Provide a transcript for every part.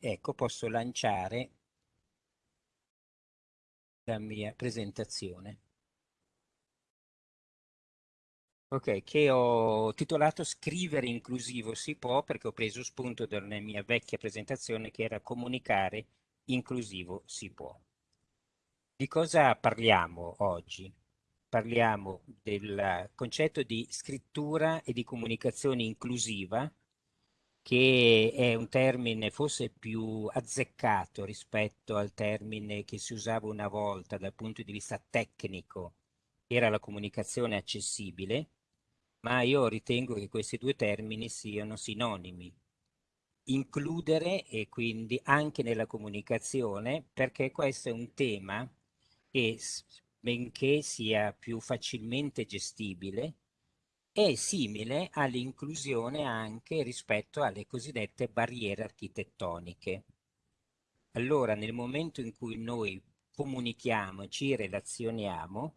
ecco posso lanciare la mia presentazione. Ok, che ho titolato Scrivere inclusivo si può perché ho preso spunto dalla mia vecchia presentazione che era Comunicare inclusivo si può. Di cosa parliamo oggi? Parliamo del concetto di scrittura e di comunicazione inclusiva che è un termine forse più azzeccato rispetto al termine che si usava una volta dal punto di vista tecnico, era la comunicazione accessibile, ma io ritengo che questi due termini siano sinonimi. Includere e quindi anche nella comunicazione, perché questo è un tema che, benché sia più facilmente gestibile, è simile all'inclusione anche rispetto alle cosiddette barriere architettoniche. Allora, nel momento in cui noi comunichiamo, ci relazioniamo,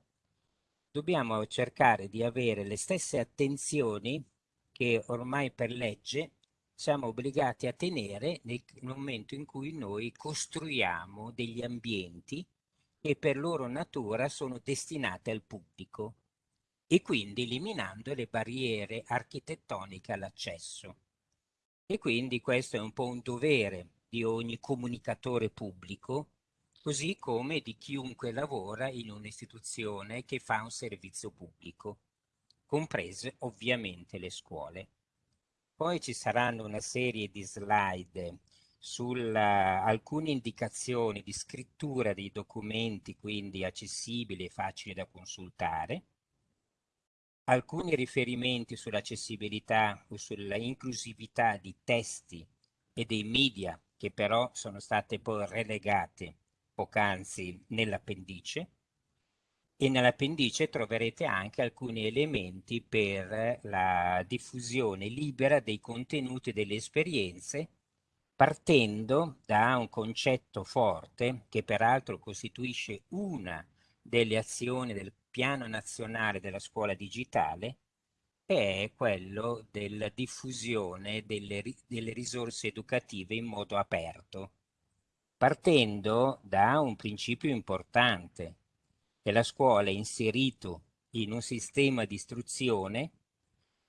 dobbiamo cercare di avere le stesse attenzioni che ormai per legge siamo obbligati a tenere nel momento in cui noi costruiamo degli ambienti che per loro natura sono destinati al pubblico e quindi eliminando le barriere architettoniche all'accesso. E quindi questo è un po' un dovere di ogni comunicatore pubblico, così come di chiunque lavora in un'istituzione che fa un servizio pubblico, comprese ovviamente le scuole. Poi ci saranno una serie di slide su alcune indicazioni di scrittura dei documenti, quindi accessibili e facili da consultare, alcuni riferimenti sull'accessibilità o sulla inclusività di testi e dei media che però sono state poi relegate poc'anzi nell'appendice. E nell'appendice troverete anche alcuni elementi per la diffusione libera dei contenuti e delle esperienze partendo da un concetto forte che peraltro costituisce una delle azioni del piano nazionale della scuola digitale è quello della diffusione delle, delle risorse educative in modo aperto, partendo da un principio importante, che la scuola è inserito in un sistema di istruzione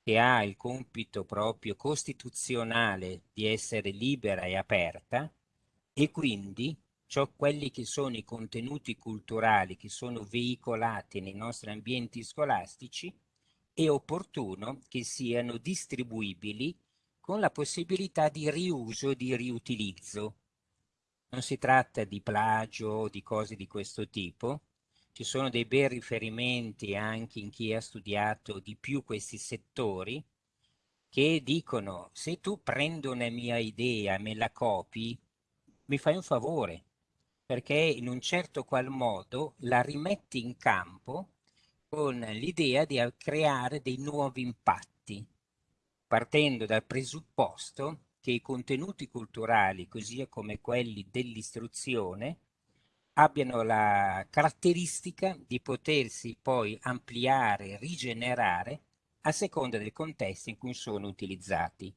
che ha il compito proprio costituzionale di essere libera e aperta e quindi ciò, quelli che sono i contenuti culturali che sono veicolati nei nostri ambienti scolastici, è opportuno che siano distribuibili con la possibilità di riuso e di riutilizzo. Non si tratta di plagio o di cose di questo tipo, ci sono dei bei riferimenti anche in chi ha studiato di più questi settori, che dicono se tu prendi una mia idea me la copi, mi fai un favore, perché in un certo qual modo la rimetti in campo con l'idea di creare dei nuovi impatti, partendo dal presupposto che i contenuti culturali, così come quelli dell'istruzione, abbiano la caratteristica di potersi poi ampliare, rigenerare a seconda del contesto in cui sono utilizzati.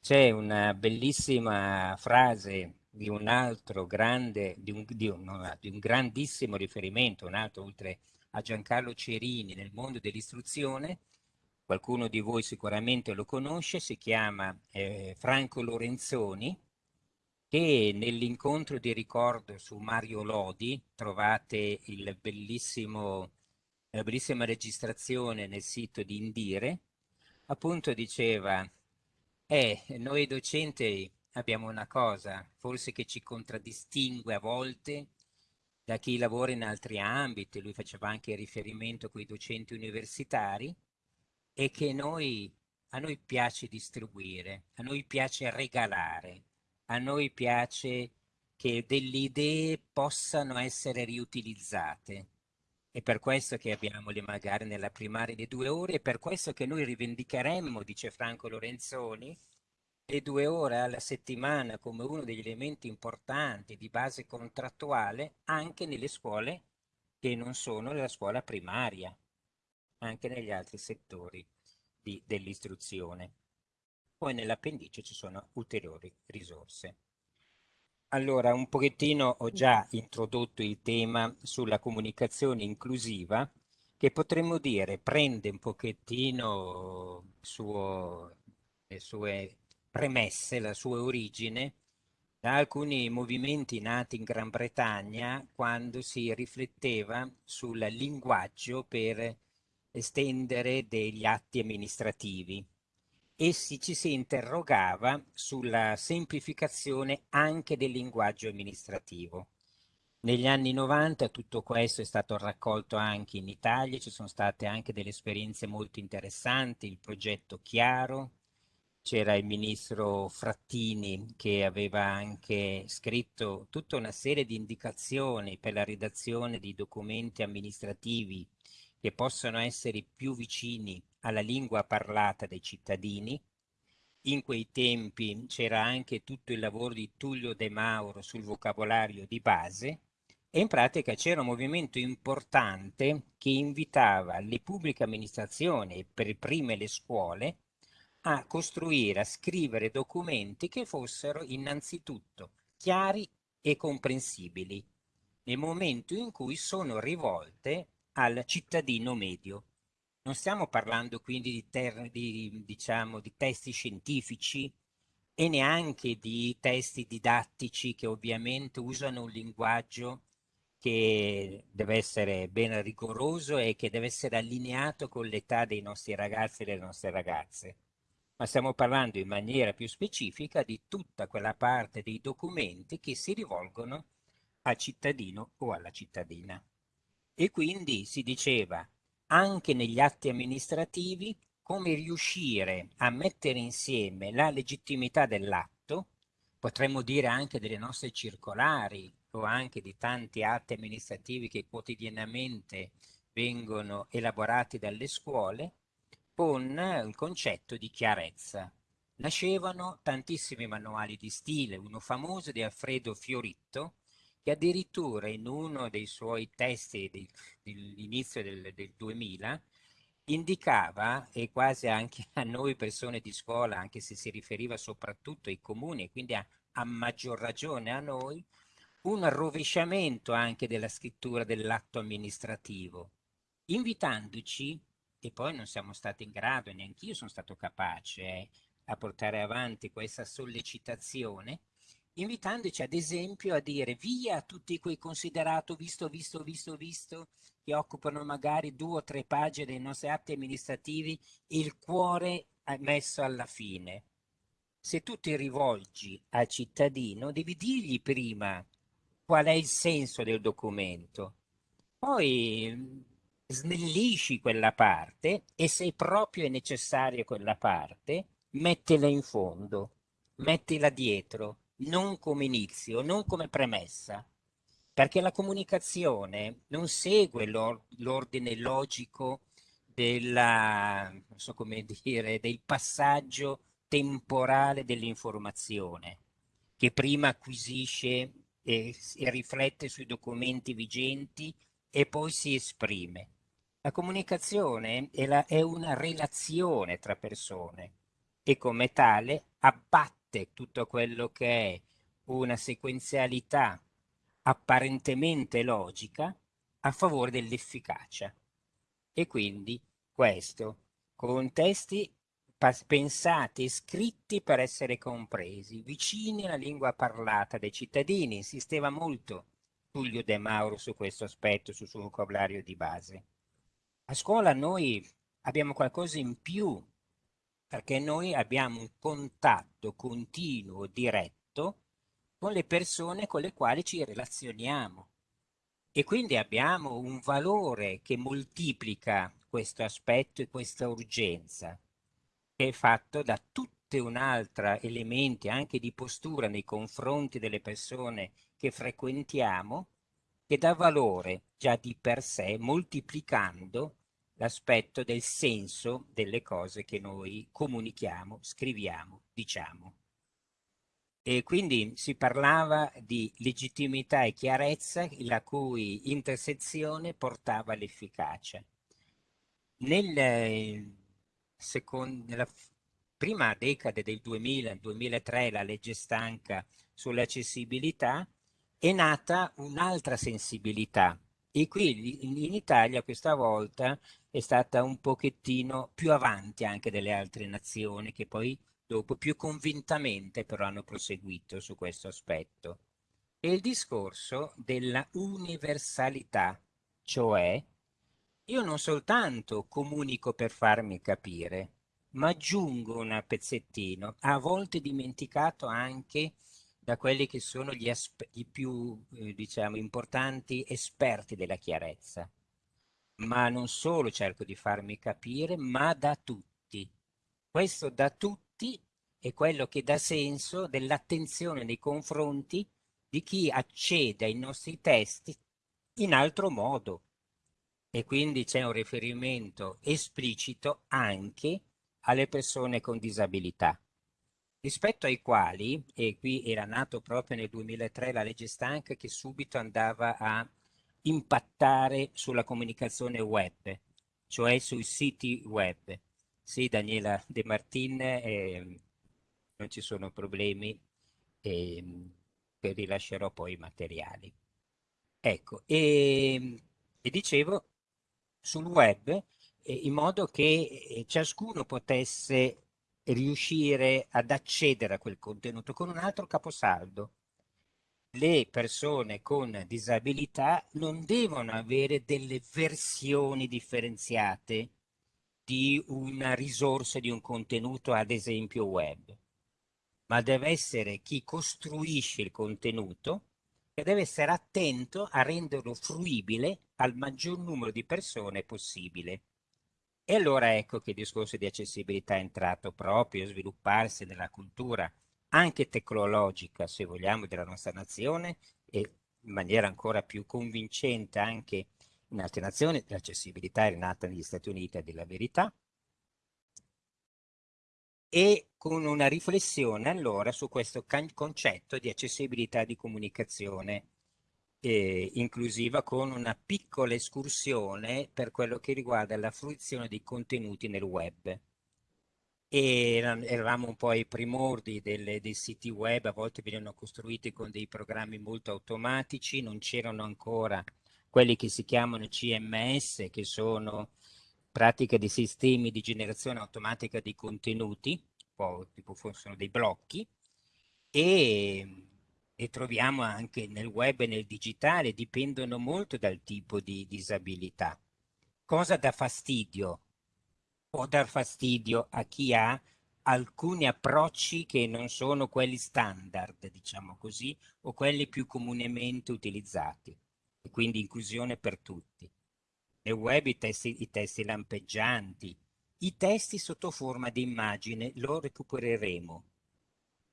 C'è una bellissima frase di un altro grande, di un, di un, di un grandissimo riferimento, un altro oltre a Giancarlo Cerini nel mondo dell'istruzione, qualcuno di voi sicuramente lo conosce, si chiama eh, Franco Lorenzoni, che nell'incontro di ricordo su Mario Lodi trovate la bellissima registrazione nel sito di Indire, appunto diceva, eh, noi docenti abbiamo una cosa, forse che ci contraddistingue a volte da chi lavora in altri ambiti, lui faceva anche riferimento con i docenti universitari, e che noi, a noi piace distribuire, a noi piace regalare, a noi piace che delle idee possano essere riutilizzate. È per questo che abbiamo le magari nella primaria di due ore, è per questo che noi rivendicheremmo, dice Franco Lorenzoni, le due ore alla settimana come uno degli elementi importanti di base contrattuale anche nelle scuole che non sono la scuola primaria, anche negli altri settori dell'istruzione. Poi nell'appendice ci sono ulteriori risorse. Allora, un pochettino ho già introdotto il tema sulla comunicazione inclusiva, che potremmo dire prende un pochettino suo, le sue premesse, la sua origine da alcuni movimenti nati in Gran Bretagna quando si rifletteva sul linguaggio per estendere degli atti amministrativi e si, ci si interrogava sulla semplificazione anche del linguaggio amministrativo. Negli anni 90 tutto questo è stato raccolto anche in Italia, ci sono state anche delle esperienze molto interessanti, il progetto Chiaro, c'era il ministro Frattini che aveva anche scritto tutta una serie di indicazioni per la redazione di documenti amministrativi che possono essere più vicini alla lingua parlata dai cittadini. In quei tempi c'era anche tutto il lavoro di Tullio De Mauro sul vocabolario di base e in pratica c'era un movimento importante che invitava le pubbliche amministrazioni per prime le scuole a costruire, a scrivere documenti che fossero innanzitutto chiari e comprensibili nel momento in cui sono rivolte al cittadino medio. Non stiamo parlando quindi di, di, diciamo, di testi scientifici e neanche di testi didattici che ovviamente usano un linguaggio che deve essere ben rigoroso e che deve essere allineato con l'età dei nostri ragazzi e delle nostre ragazze. Ma stiamo parlando in maniera più specifica di tutta quella parte dei documenti che si rivolgono al cittadino o alla cittadina. E quindi si diceva anche negli atti amministrativi come riuscire a mettere insieme la legittimità dell'atto, potremmo dire anche delle nostre circolari o anche di tanti atti amministrativi che quotidianamente vengono elaborati dalle scuole, con il concetto di chiarezza. Nascevano tantissimi manuali di stile, uno famoso di Alfredo Fioritto, che addirittura in uno dei suoi testi dell'inizio del, del 2000 indicava, e quasi anche a noi persone di scuola, anche se si riferiva soprattutto ai comuni e quindi a, a maggior ragione a noi, un rovesciamento anche della scrittura dell'atto amministrativo, invitandoci, e poi non siamo stati in grado, neanche io sono stato capace eh, a portare avanti questa sollecitazione, invitandoci ad esempio a dire via tutti quei considerato visto, visto, visto, visto, che occupano magari due o tre pagine dei nostri atti amministrativi il cuore messo alla fine. Se tu ti rivolgi al cittadino, devi dirgli prima qual è il senso del documento. Poi snellisci quella parte e se proprio è necessaria quella parte, mettila in fondo, mettila dietro, non come inizio, non come premessa, perché la comunicazione non segue l'ordine logico della, so dire, del passaggio temporale dell'informazione, che prima acquisisce e, e riflette sui documenti vigenti e poi si esprime. La comunicazione è, la, è una relazione tra persone e come tale abbatte tutto quello che è una sequenzialità apparentemente logica a favore dell'efficacia. E quindi questo, con testi pensati e scritti per essere compresi, vicini alla lingua parlata dai cittadini, insisteva molto Tullio De Mauro su questo aspetto, sul suo vocabolario di base. A scuola noi abbiamo qualcosa in più perché noi abbiamo un contatto continuo, diretto, con le persone con le quali ci relazioniamo. E quindi abbiamo un valore che moltiplica questo aspetto e questa urgenza, che è fatto da tutte un'altra elementi anche di postura nei confronti delle persone che frequentiamo, che dà valore già di per sé, moltiplicando l'aspetto del senso delle cose che noi comunichiamo, scriviamo, diciamo. E quindi si parlava di legittimità e chiarezza la cui intersezione portava all'efficacia. Nel, nella prima decade del 2000, 2003, la legge stanca sull'accessibilità, è nata un'altra sensibilità. E qui in Italia questa volta è stata un pochettino più avanti anche delle altre nazioni che poi dopo più convintamente però hanno proseguito su questo aspetto. È il discorso della universalità, cioè io non soltanto comunico per farmi capire, ma aggiungo un pezzettino, a volte dimenticato anche da quelli che sono gli, gli più, eh, diciamo, importanti esperti della chiarezza. Ma non solo cerco di farmi capire, ma da tutti. Questo da tutti è quello che dà senso dell'attenzione nei confronti di chi accede ai nostri testi in altro modo. E quindi c'è un riferimento esplicito anche alle persone con disabilità, rispetto ai quali, e qui era nato proprio nel 2003 la legge stanca che subito andava a impattare sulla comunicazione web, cioè sui siti web. Sì, Daniela De Martin, eh, non ci sono problemi. Eh, rilascerò poi i materiali. Ecco, e, e dicevo sul web eh, in modo che eh, ciascuno potesse riuscire ad accedere a quel contenuto con un altro caposaldo. Le persone con disabilità non devono avere delle versioni differenziate di una risorsa, di un contenuto, ad esempio web ma deve essere chi costruisce il contenuto e deve essere attento a renderlo fruibile al maggior numero di persone possibile. E allora ecco che il discorso di accessibilità è entrato proprio a svilupparsi nella cultura anche tecnologica, se vogliamo, della nostra nazione e in maniera ancora più convincente anche in altre nazioni. L'accessibilità è nata negli Stati Uniti a dire la verità, e con una riflessione allora su questo concetto di accessibilità di comunicazione eh, inclusiva con una piccola escursione per quello che riguarda la fruizione dei contenuti nel web. E eravamo un po' ai primordi delle, dei siti web, a volte venivano costruiti con dei programmi molto automatici, non c'erano ancora quelli che si chiamano CMS, che sono pratica di sistemi di generazione automatica di contenuti, tipo sono dei blocchi, e, e troviamo anche nel web e nel digitale, dipendono molto dal tipo di disabilità. Cosa dà fastidio? Può dar fastidio a chi ha alcuni approcci che non sono quelli standard, diciamo così, o quelli più comunemente utilizzati, e quindi inclusione per tutti nel web i testi, i testi lampeggianti, i testi sotto forma di immagine lo recupereremo.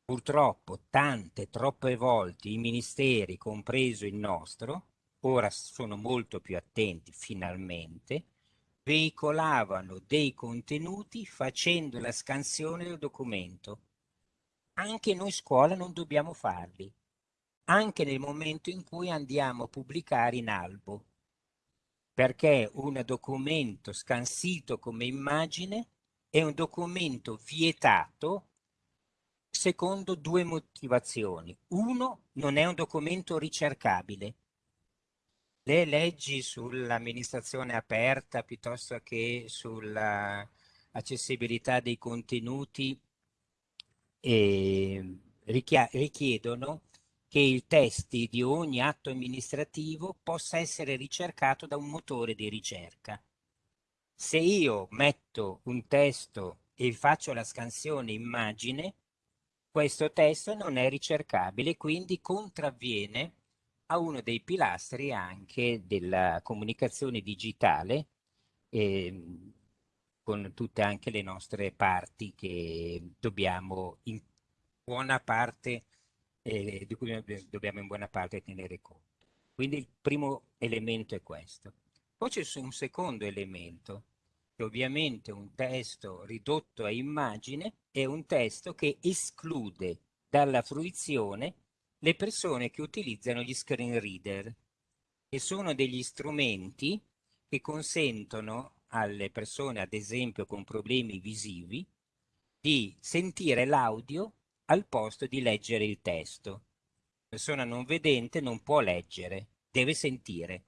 Purtroppo tante, troppe volte i ministeri, compreso il nostro, ora sono molto più attenti finalmente, veicolavano dei contenuti facendo la scansione del documento. Anche noi scuola non dobbiamo farli, anche nel momento in cui andiamo a pubblicare in albo perché un documento scansito come immagine è un documento vietato secondo due motivazioni. Uno, non è un documento ricercabile. Le leggi sull'amministrazione aperta piuttosto che sull'accessibilità dei contenuti eh, richiedono che i testi di ogni atto amministrativo possa essere ricercato da un motore di ricerca. Se io metto un testo e faccio la scansione immagine, questo testo non è ricercabile, quindi contravviene a uno dei pilastri anche della comunicazione digitale, eh, con tutte anche le nostre parti che dobbiamo in buona parte eh, di cui dobbiamo in buona parte tenere conto. Quindi il primo elemento è questo. Poi c'è un secondo elemento, ovviamente un testo ridotto a immagine è un testo che esclude dalla fruizione le persone che utilizzano gli screen reader, che sono degli strumenti che consentono alle persone, ad esempio con problemi visivi, di sentire l'audio al posto di leggere il testo. persona non vedente non può leggere, deve sentire.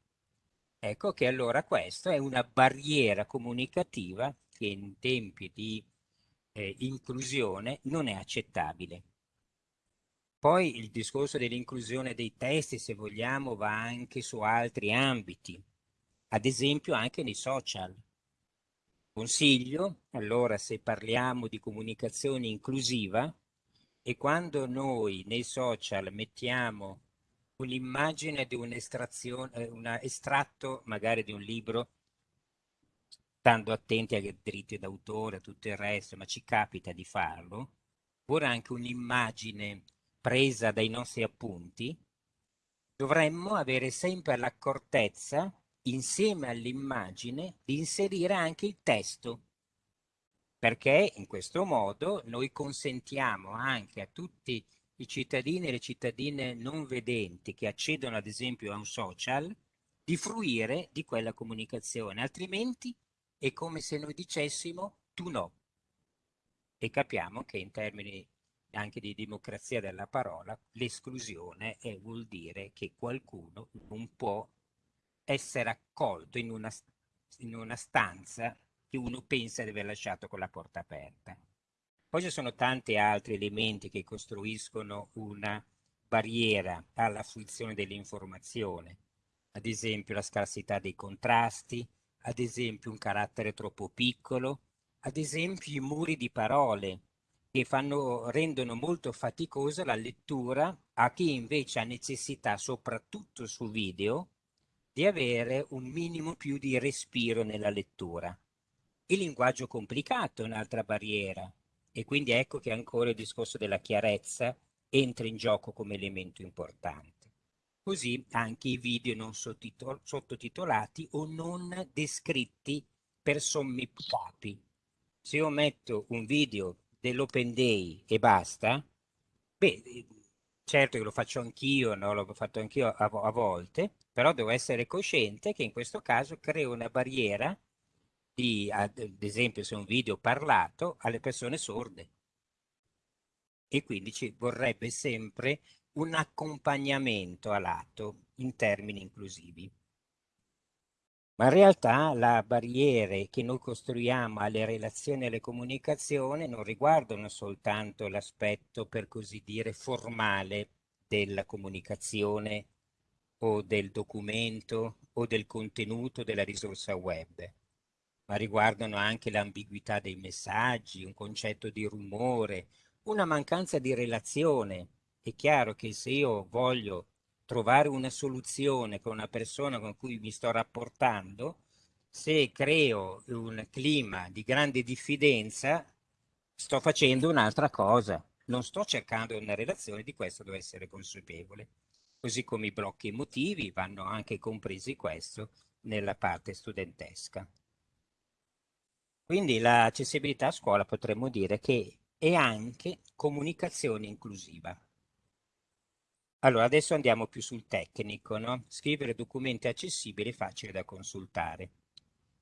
Ecco che allora questa è una barriera comunicativa che in tempi di eh, inclusione non è accettabile. Poi il discorso dell'inclusione dei testi, se vogliamo, va anche su altri ambiti, ad esempio anche nei social. Consiglio, allora, se parliamo di comunicazione inclusiva, e quando noi nei social mettiamo un'immagine di un'estrazione, eh, un estratto magari di un libro, stando attenti ai diritti d'autore, a tutto il resto, ma ci capita di farlo, oppure anche un'immagine presa dai nostri appunti, dovremmo avere sempre l'accortezza, insieme all'immagine, di inserire anche il testo, perché in questo modo noi consentiamo anche a tutti i cittadini e le cittadine non vedenti che accedono ad esempio a un social di fruire di quella comunicazione, altrimenti è come se noi dicessimo tu no. E capiamo che in termini anche di democrazia della parola, l'esclusione vuol dire che qualcuno non può essere accolto in una, in una stanza che uno pensa di aver lasciato con la porta aperta. Poi ci sono tanti altri elementi che costruiscono una barriera alla fruizione dell'informazione, ad esempio la scarsità dei contrasti, ad esempio un carattere troppo piccolo, ad esempio i muri di parole che fanno, rendono molto faticosa la lettura a chi invece ha necessità, soprattutto su video, di avere un minimo più di respiro nella lettura. Il linguaggio complicato è un'altra barriera e quindi ecco che ancora il discorso della chiarezza entra in gioco come elemento importante. Così anche i video non sottotitolati o non descritti per sommi capi. Se io metto un video dell'Open Day e basta, beh, certo che lo faccio anch'io, no? l'ho fatto anch'io a, a, volte, però devo essere cosciente che in questo caso creo una barriera di, ad esempio se un video parlato, alle persone sorde. E quindi ci vorrebbe sempre un accompagnamento a lato in termini inclusivi. Ma in realtà le barriere che noi costruiamo alle relazioni e alle comunicazioni non riguardano soltanto l'aspetto, per così dire, formale della comunicazione o del documento o del contenuto della risorsa web, ma riguardano anche l'ambiguità dei messaggi, un concetto di rumore, una mancanza di relazione. È chiaro che se io voglio trovare una soluzione con una persona con cui mi sto rapportando, se creo un clima di grande diffidenza, sto facendo un'altra cosa. Non sto cercando una relazione, di questo devo essere consapevole. Così come i blocchi emotivi vanno anche compresi questo nella parte studentesca. Quindi l'accessibilità a scuola potremmo dire che è anche comunicazione inclusiva. Allora, adesso andiamo più sul tecnico, no? Scrivere documenti accessibili e facili da consultare,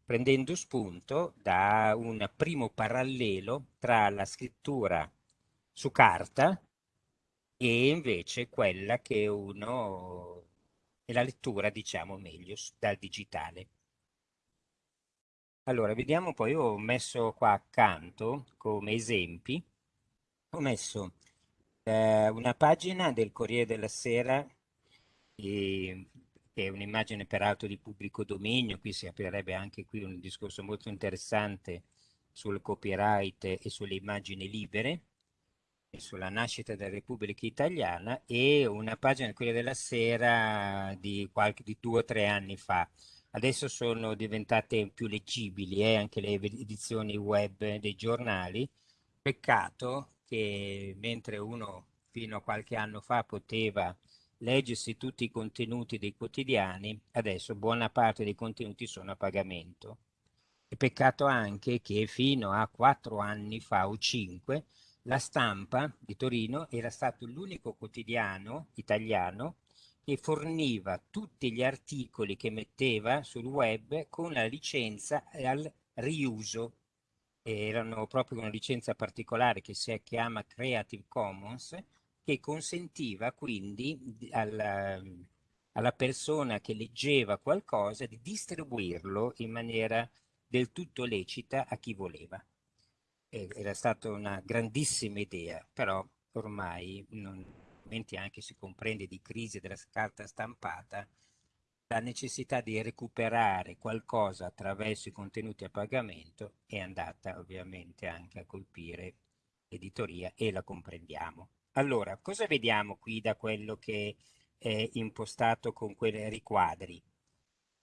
prendendo spunto da un primo parallelo tra la scrittura su carta e invece quella che uno è la lettura, diciamo meglio, dal digitale. Allora, vediamo poi, ho messo qua accanto come esempi, ho messo eh, una pagina del Corriere della Sera, e, che è un'immagine peraltro di pubblico dominio, qui si aprirebbe anche qui un discorso molto interessante sul copyright e sulle immagini libere, e sulla nascita della Repubblica Italiana, e una pagina del Corriere della Sera di, qualche, di due o tre anni fa. Adesso sono diventate più leggibili eh, anche le edizioni web dei giornali. Peccato che mentre uno fino a qualche anno fa poteva leggersi tutti i contenuti dei quotidiani, adesso buona parte dei contenuti sono a pagamento. E peccato anche che fino a quattro anni fa o cinque la stampa di Torino era stato l'unico quotidiano italiano che forniva tutti gli articoli che metteva sul web con la licenza al riuso erano proprio una licenza particolare che si chiama Creative Commons, che consentiva quindi alla, alla persona che leggeva qualcosa di distribuirlo in maniera del tutto lecita a chi voleva. Era stata una grandissima idea, però ormai, non, anche si comprende di crisi della carta stampata, la necessità di recuperare qualcosa attraverso i contenuti a pagamento è andata ovviamente anche a colpire l'editoria e la comprendiamo. Allora, cosa vediamo qui da quello che è impostato con quei riquadri?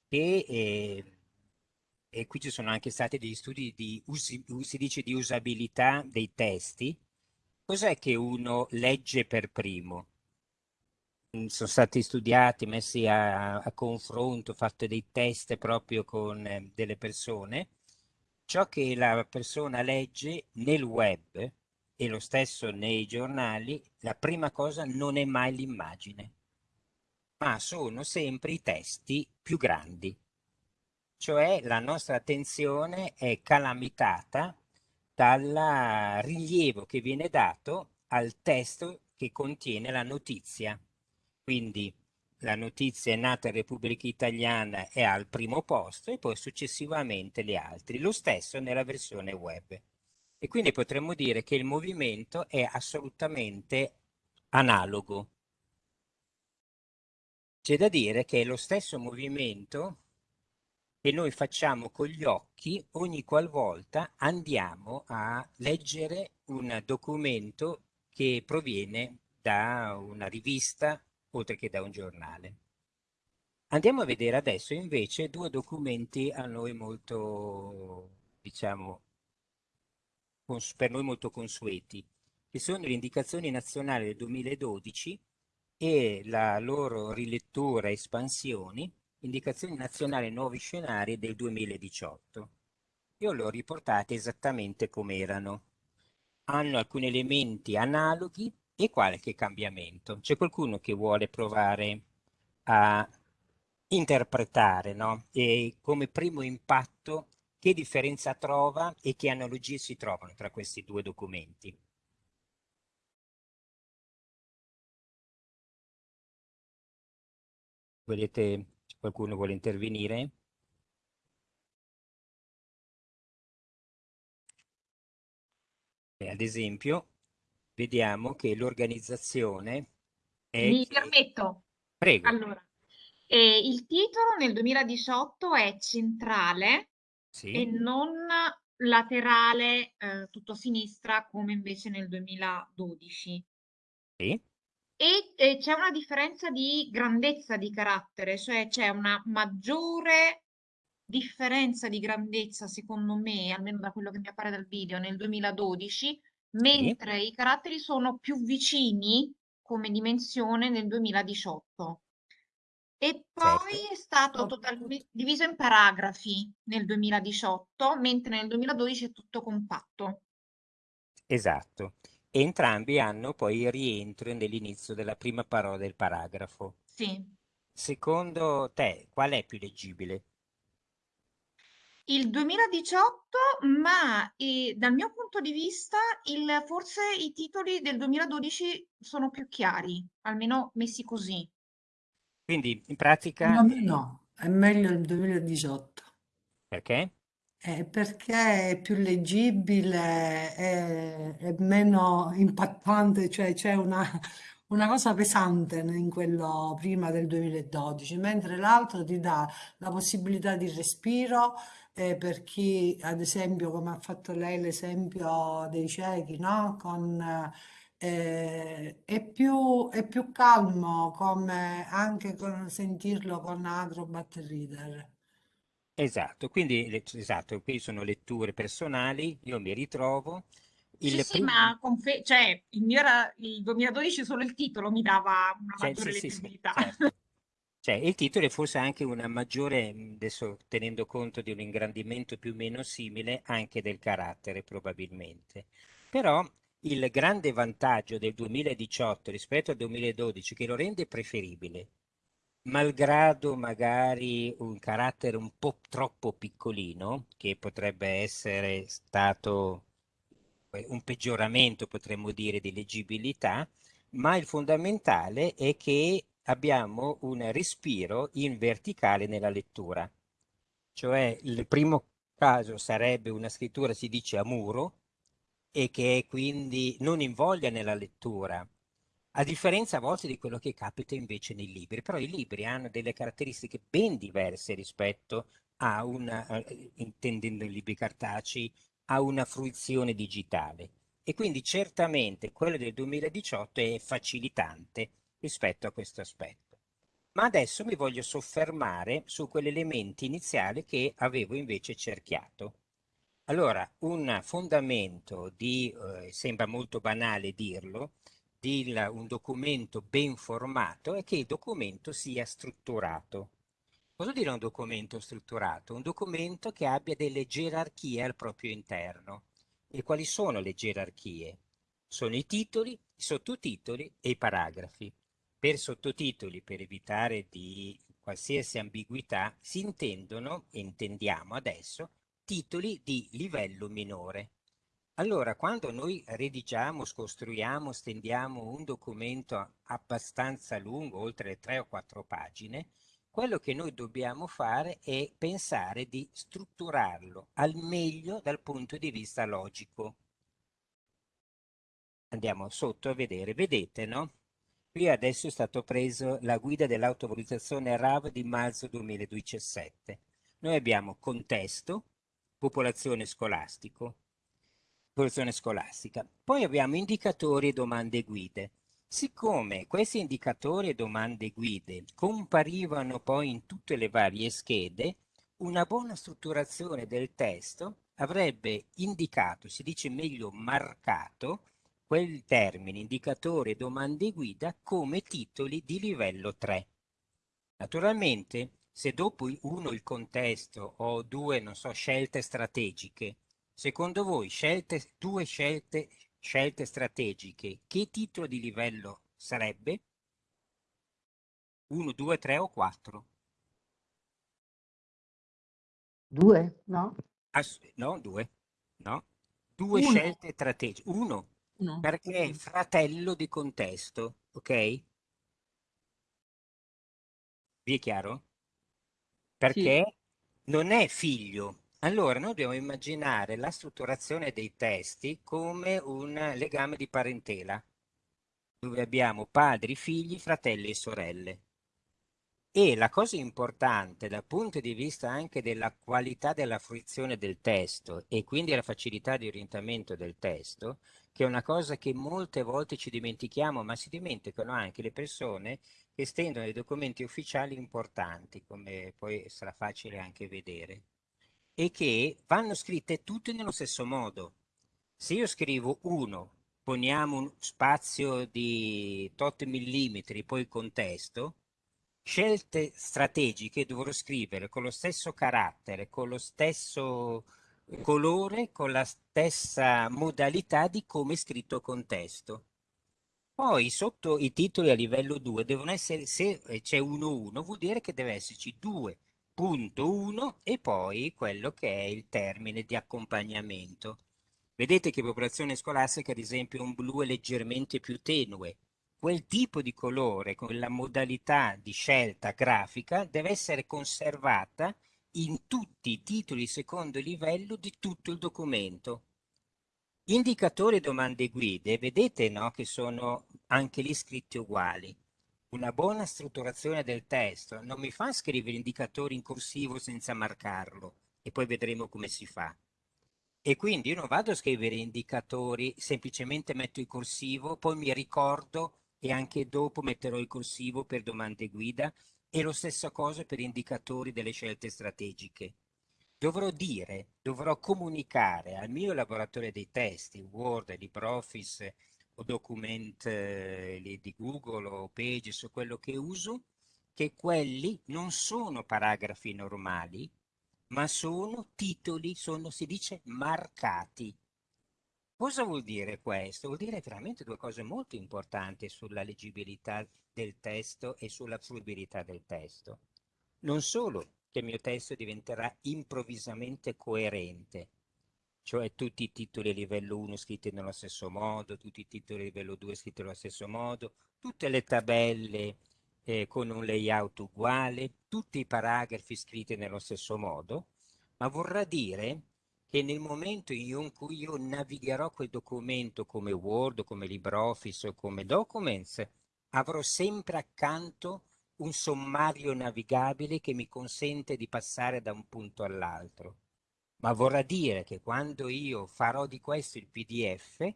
Che, eh, e qui ci sono anche stati degli studi di, usi, di usabilità dei testi. Cos'è che uno legge per primo? Mm, sono stati studiati, messi a, a confronto, fatto dei test proprio con eh, delle persone. Ciò che la persona legge nel web e lo stesso nei giornali, la prima cosa non è mai l'immagine, ma sono sempre i testi più grandi. Cioè la nostra attenzione è calamitata dal rilievo che viene dato al testo che contiene la notizia. Quindi la notizia è nata in Repubblica Italiana è al primo posto e poi successivamente le altre. Lo stesso nella versione web. E quindi potremmo dire che il movimento è assolutamente analogo. C'è da dire che è lo stesso movimento che noi facciamo con gli occhi ogni qualvolta andiamo a leggere un documento che proviene da una rivista oltre che da un giornale. Andiamo a vedere adesso invece due documenti a noi molto, diciamo, per noi molto consueti, che sono le indicazioni nazionali del 2012 e la loro rilettura e espansioni, indicazioni nazionali nuovi scenari del 2018. Io le ho riportate esattamente come erano. Hanno alcuni elementi analoghi e qualche cambiamento. C'è qualcuno che vuole provare a interpretare, no? E come primo impatto che differenza trova e che analogie si trovano tra questi due documenti? Volete, qualcuno vuole intervenire? Ad esempio, vediamo che l'organizzazione è... Mi permetto. Prego. Allora, eh, il titolo nel 2018 è Centrale sì. e non laterale eh, tutto a sinistra come invece nel 2012. Sì. E eh, c'è una differenza di grandezza di carattere, cioè c'è una maggiore differenza di grandezza, secondo me, almeno da quello che mi appare dal video, nel 2012, mentre sì. i caratteri sono più vicini come dimensione nel 2018. E poi certo. è stato totalmente diviso in paragrafi nel 2018, mentre nel 2012 è tutto compatto. Esatto. Entrambi hanno poi il rientro nell'inizio della prima parola del paragrafo. Sì. Secondo te, qual è più leggibile? Il 2018, ma eh, dal mio punto di vista, il, forse i titoli del 2012 sono più chiari, almeno messi così. Quindi in pratica... No, no, è meglio il 2018. Perché? Eh, perché è più leggibile, è, è meno impattante, cioè c'è una, una cosa pesante in quello prima del 2012, mentre l'altro ti dà la possibilità di respiro eh, per chi, ad esempio, come ha fatto lei l'esempio dei ciechi, no? Con, eh, è più, è più calmo come anche con, sentirlo con Acrobat Reader. Esatto, quindi esatto, qui sono letture personali, io mi ritrovo. Il sì, sì, ma cioè, il mio era il 2012 solo il titolo mi dava una cioè, maggiore sì, leggibilità. Sì, certo. Cioè, il titolo è forse anche una maggiore, adesso tenendo conto di un ingrandimento più o meno simile, anche del carattere probabilmente. Però il grande vantaggio del 2018 rispetto al 2012 che lo rende preferibile, malgrado magari un carattere un po' troppo piccolino, che potrebbe essere stato un peggioramento, potremmo dire, di leggibilità, ma il fondamentale è che abbiamo un respiro in verticale nella lettura. Cioè il primo caso sarebbe una scrittura, si dice a muro, e che è quindi non invoglia nella lettura, a differenza a volte di quello che capita invece nei libri. Però i libri hanno delle caratteristiche ben diverse rispetto a una, eh, intendendo i libri cartacei, a una fruizione digitale. E quindi certamente quello del 2018 è facilitante rispetto a questo aspetto. Ma adesso mi voglio soffermare su quell'elemento iniziale che avevo invece cerchiato. Allora, un fondamento di, eh, sembra molto banale dirlo, di un documento ben formato è che il documento sia strutturato. Cosa vuol dire un documento strutturato? Un documento che abbia delle gerarchie al proprio interno. E quali sono le gerarchie? Sono i titoli, i sottotitoli e i paragrafi. Per sottotitoli, per evitare di qualsiasi ambiguità, si intendono, intendiamo adesso, titoli di livello minore. Allora, quando noi redigiamo, scostruiamo, stendiamo un documento abbastanza lungo, oltre tre o quattro pagine, quello che noi dobbiamo fare è pensare di strutturarlo al meglio dal punto di vista logico. Andiamo sotto a vedere, vedete, no? Qui adesso è stato preso la guida dell'autovalutazione RAV di marzo 2017. Noi abbiamo contesto, popolazione scolastico, popolazione scolastica. Poi abbiamo indicatori e domande guide. Siccome questi indicatori e domande guide comparivano poi in tutte le varie schede, una buona strutturazione del testo avrebbe indicato, si dice meglio marcato, quel termine indicatore domande guida come titoli di livello 3. Naturalmente, se dopo uno il contesto o due, non so, scelte strategiche, secondo voi scelte, due scelte, scelte strategiche, che titolo di livello sarebbe? 1, 2, 3 o 4? Due, no? Ass no, due. No. Due Uno. scelte strategiche. Uno, No. perché è fratello di contesto, ok? Vi è chiaro? Perché non è figlio. Allora, noi dobbiamo immaginare la strutturazione dei testi come un legame di parentela, dove abbiamo padri, figli, fratelli e sorelle. E la cosa importante dal punto di vista anche della qualità della fruizione del testo e quindi la facilità di orientamento del testo, che è una cosa che molte volte ci dimentichiamo, ma si dimenticano anche le persone che stendono dei documenti ufficiali importanti, come poi sarà facile anche vedere, e che vanno scritte tutte nello stesso modo. Se io scrivo 1, poniamo un spazio di tot millimetri, poi contesto, scelte strategiche dovrò scrivere con lo stesso carattere, con lo stesso colore, con la stessa modalità di come è scritto contesto. Poi sotto i titoli a livello 2 devono essere, se c'è 1-1, vuol dire che deve esserci 2.1 e poi quello che è il termine di accompagnamento. Vedete che popolazione scolastica, ad esempio, un blu è leggermente più tenue, quel tipo di colore, con la modalità di scelta grafica, deve essere conservata in tutti i titoli secondo livello di tutto il documento. Indicatori, domande e guide, vedete no, che sono anche lì scritti uguali. Una buona strutturazione del testo non mi fa scrivere indicatori in corsivo senza marcarlo e poi vedremo come si fa. E quindi io non vado a scrivere indicatori, semplicemente metto il corsivo, poi mi ricordo e anche dopo metterò il corsivo per domande guida e lo stesso cosa per indicatori delle scelte strategiche. Dovrò dire, dovrò comunicare al mio elaboratore dei testi, Word, LibreOffice document eh, di Google o Pages o quello che uso, che quelli non sono paragrafi normali, ma sono titoli, sono, si dice, marcati. Cosa vuol dire questo? Vuol dire veramente due cose molto importanti sulla leggibilità del testo e sulla fruibilità del testo. Non solo che il mio testo diventerà improvvisamente coerente, cioè tutti i titoli a livello 1 scritti nello stesso modo, tutti i titoli a livello 2 scritti nello stesso modo, tutte le tabelle eh, con un layout uguale, tutti i paragrafi scritti nello stesso modo, ma vorrà dire che nel momento in cui io navigherò quel documento come Word, come LibreOffice o come Documents, avrò sempre accanto un sommario navigabile che mi consente di passare da un punto all'altro. Ma vorrà dire che quando io farò di questo il PDF,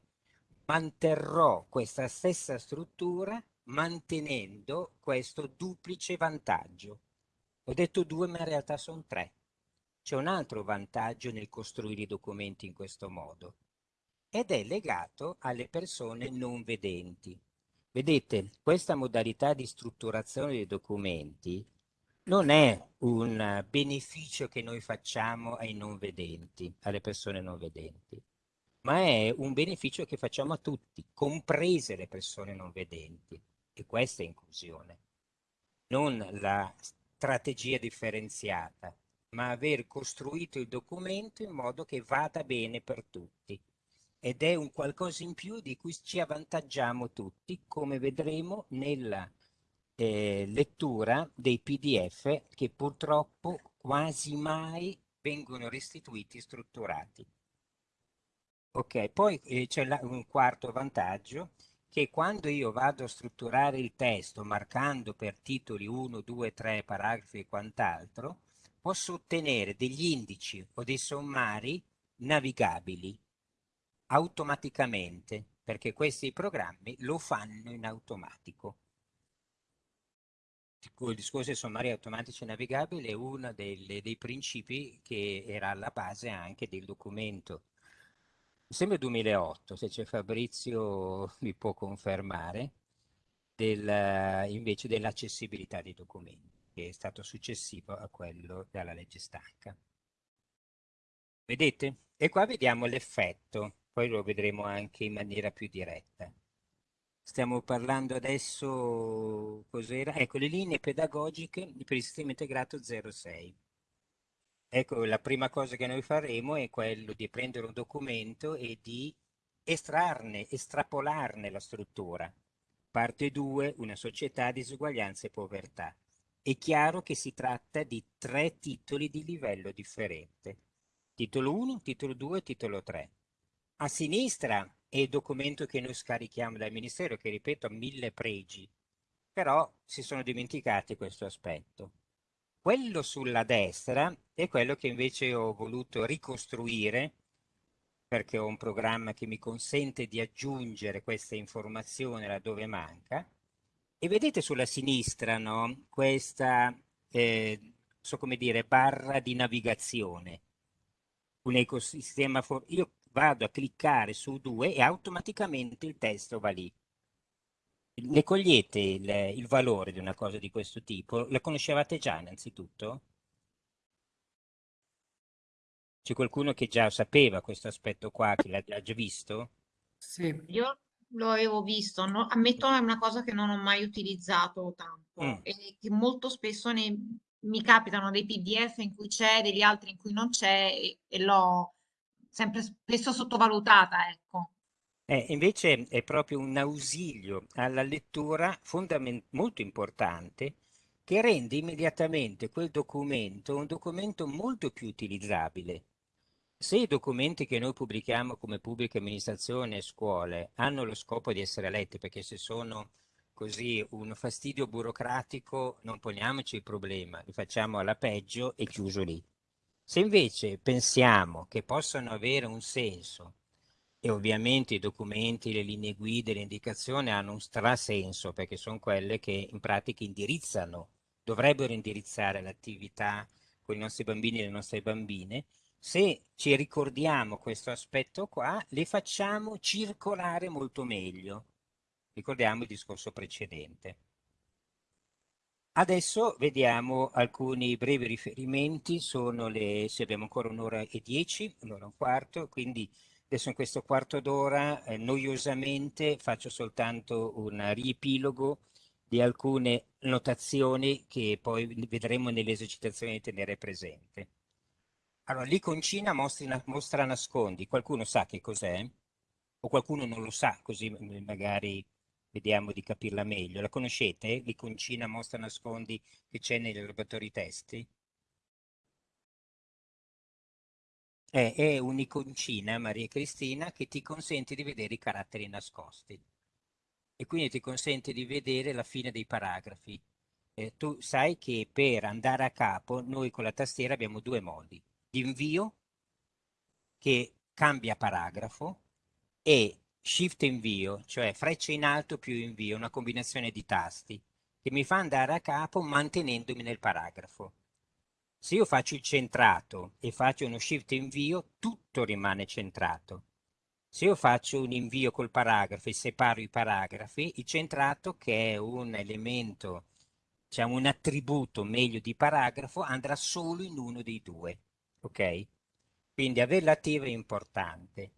manterrò questa stessa struttura mantenendo questo duplice vantaggio. Ho detto due, ma in realtà sono tre. C'è un altro vantaggio nel costruire i documenti in questo modo ed è legato alle persone non vedenti. Vedete, questa modalità di strutturazione dei documenti non è un beneficio che noi facciamo ai non vedenti, alle persone non vedenti, ma è un beneficio che facciamo a tutti, comprese le persone non vedenti. E questa è inclusione. Non la strategia differenziata, ma aver costruito il documento in modo che vada bene per tutti. Ed è un qualcosa in più di cui ci avvantaggiamo tutti, come vedremo nella eh, lettura dei PDF che purtroppo quasi mai vengono restituiti strutturati. Ok, poi eh, c'è un quarto vantaggio che quando io vado a strutturare il testo marcando per titoli 1, 2, 3, paragrafi e quant'altro, posso ottenere degli indici o dei sommari navigabili automaticamente, perché questi programmi lo fanno in automatico. Il discorso dei sommari automatici navigabili è uno dei, dei principi che era alla base anche del documento mi sembra 2008, se c'è Fabrizio mi può confermare, del, invece dell'accessibilità dei documenti, che è stato successivo a quello della legge stanca. Vedete? E qua vediamo l'effetto, poi lo vedremo anche in maniera più diretta. Stiamo parlando adesso, cos'era? Ecco, le linee pedagogiche per il sistema integrato 06. Ecco, la prima cosa che noi faremo è quello di prendere un documento e di estrarne, estrapolarne la struttura. Parte 2, una società, disuguaglianza e povertà. È chiaro che si tratta di tre titoli di livello differente. Titolo 1, titolo 2, titolo 3. A sinistra è il documento che noi scarichiamo dal Ministero, che ripeto ha mille pregi, però si sono dimenticati questo aspetto. Quello sulla destra è quello che invece ho voluto ricostruire perché ho un programma che mi consente di aggiungere questa informazione laddove manca. E vedete sulla sinistra no? questa, eh, so come dire, barra di navigazione. Un ecosistema, io vado a cliccare su due e automaticamente il testo va lì. Ne cogliete il, il valore di una cosa di questo tipo? La conoscevate già innanzitutto? C'è qualcuno che già sapeva questo aspetto qua, che l'ha già visto? Sì. Io lo avevo visto, no? Ammetto è una cosa che non ho mai utilizzato tanto Mm. e che molto spesso ne- mi capitano dei PDF in cui c'è, degli altri in cui non c'è e, e l'ho sempre spesso sottovalutata, ecco. Eh, invece è proprio un ausilio alla lettura molto importante che rende immediatamente quel documento un documento molto più utilizzabile. Se i documenti che noi pubblichiamo come pubblica amministrazione e scuole hanno lo scopo di essere letti, perché se sono così un fastidio burocratico non poniamoci il problema, li facciamo alla peggio e chiuso lì. Se invece pensiamo che possano avere un senso e ovviamente i documenti, le linee guida, le indicazioni hanno un strasenso perché sono quelle che in pratica indirizzano, dovrebbero indirizzare l'attività con i nostri bambini e le nostre bambine. Se ci ricordiamo questo aspetto qua, le facciamo circolare molto meglio. Ricordiamo il discorso precedente. Adesso vediamo alcuni brevi riferimenti, sono le, se abbiamo ancora un'ora e dieci, un'ora e un quarto, quindi Adesso in questo quarto d'ora eh, noiosamente faccio soltanto un riepilogo di alcune notazioni che poi vedremo nelle esercitazioni di tenere presente. Allora, l'iconcina mostra, mostra nascondi. Qualcuno sa che cos'è? O qualcuno non lo sa, così magari vediamo di capirla meglio. La conoscete? L'iconcina mostra nascondi che c'è negli laboratori testi? È, è un'iconcina, Maria Cristina, che ti consente di vedere i caratteri nascosti e quindi ti consente di vedere la fine dei paragrafi. Eh, tu sai che per andare a capo noi con la tastiera abbiamo due modi. L'invio che cambia paragrafo e shift invio, cioè freccia in alto più invio, una combinazione di tasti che mi fa andare a capo mantenendomi nel paragrafo. Se io faccio il centrato e faccio uno shift invio, tutto rimane centrato. Se io faccio un invio col paragrafo e separo i paragrafi, il centrato, che è un elemento, diciamo un attributo meglio di paragrafo, andrà solo in uno dei due. Ok? Quindi averla attiva è importante.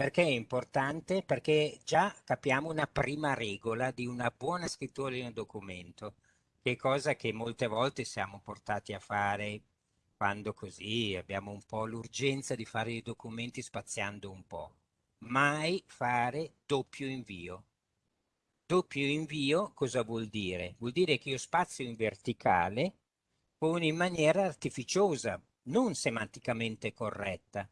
Perché è importante? Perché già capiamo una prima regola di una buona scrittura di un documento che cosa che molte volte siamo portati a fare quando così abbiamo un po' l'urgenza di fare i documenti spaziando un po'. Mai fare doppio invio. Doppio invio cosa vuol dire? Vuol dire che io spazio in verticale con in maniera artificiosa, non semanticamente corretta.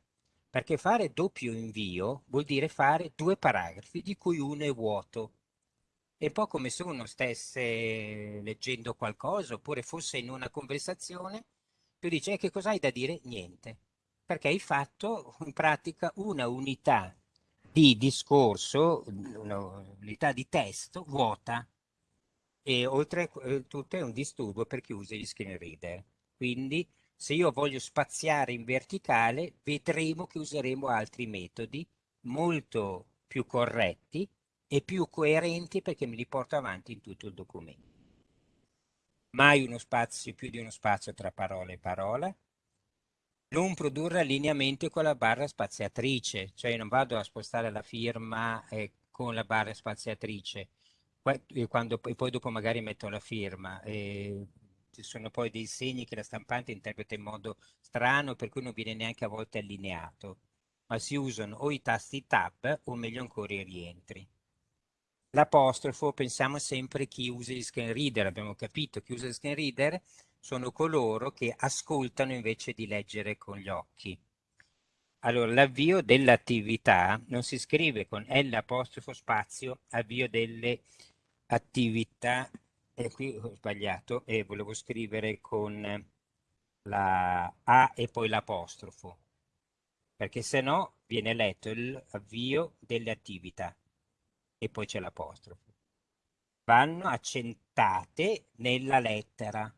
Perché fare doppio invio vuol dire fare due paragrafi di cui uno è vuoto è un po' come se uno stesse leggendo qualcosa oppure fosse in una conversazione, tu dici che cosa hai da dire? Niente, perché hai fatto in pratica una unità di discorso, un'unità di testo vuota e oltre a eh, tutto è un disturbo per chi usa gli screen reader. Quindi se io voglio spaziare in verticale vedremo che useremo altri metodi molto più corretti e più coerenti perché me li porto avanti in tutto il documento. Mai uno spazio, più di uno spazio tra parola e parola. Non produrre allineamento con la barra spaziatrice, cioè non vado a spostare la firma eh, con la barra spaziatrice e, quando, e poi dopo magari metto la firma. E ci sono poi dei segni che la stampante interpreta in modo strano per cui non viene neanche a volte allineato, ma si usano o i tasti tab o meglio ancora i rientri. L'apostrofo pensiamo sempre chi usa gli screen reader, abbiamo capito, chi usa gli screen reader sono coloro che ascoltano invece di leggere con gli occhi. Allora, l'avvio dell'attività non si scrive con L apostrofo spazio, avvio delle attività, e qui ho sbagliato, e volevo scrivere con la A e poi l'apostrofo, perché se no viene letto l'avvio delle attività e poi c'è l'apostrofo. Vanno accentate nella lettera,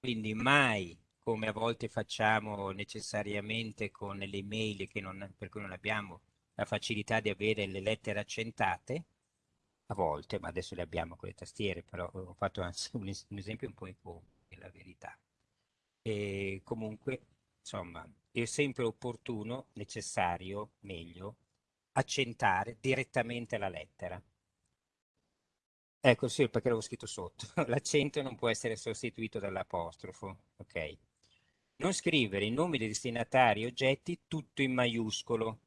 quindi mai come a volte facciamo necessariamente con le email che non, per cui non abbiamo la facilità di avere le lettere accentate, a volte, ma adesso le abbiamo con le tastiere, però ho fatto un, un esempio un po' in è la verità. E comunque, insomma, è sempre opportuno, necessario, meglio, accentare direttamente la lettera. Ecco sì, perché l'avevo scritto sotto. L'accento non può essere sostituito dall'apostrofo. Ok. Non scrivere i nomi dei destinatari e oggetti tutto in maiuscolo.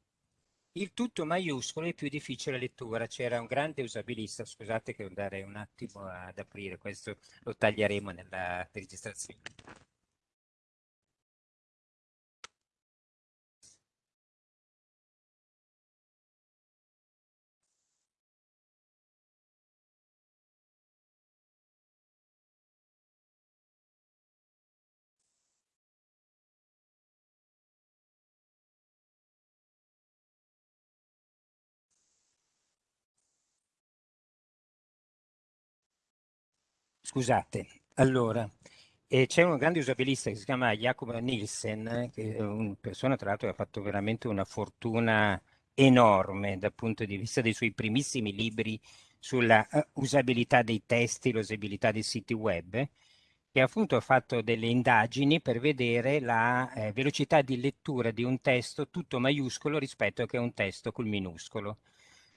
Il tutto maiuscolo è più difficile lettura. C'era un grande usabilista, scusate che andare un attimo ad aprire, questo lo taglieremo nella registrazione. Scusate, allora, eh, c'è un grande usabilista che si chiama Jacob Nielsen, che è una persona tra l'altro che ha fatto veramente una fortuna enorme dal punto di vista dei suoi primissimi libri sulla uh, usabilità dei testi, l'usabilità dei siti web, che appunto ha fatto delle indagini per vedere la eh, velocità di lettura di un testo tutto maiuscolo rispetto a che un testo col minuscolo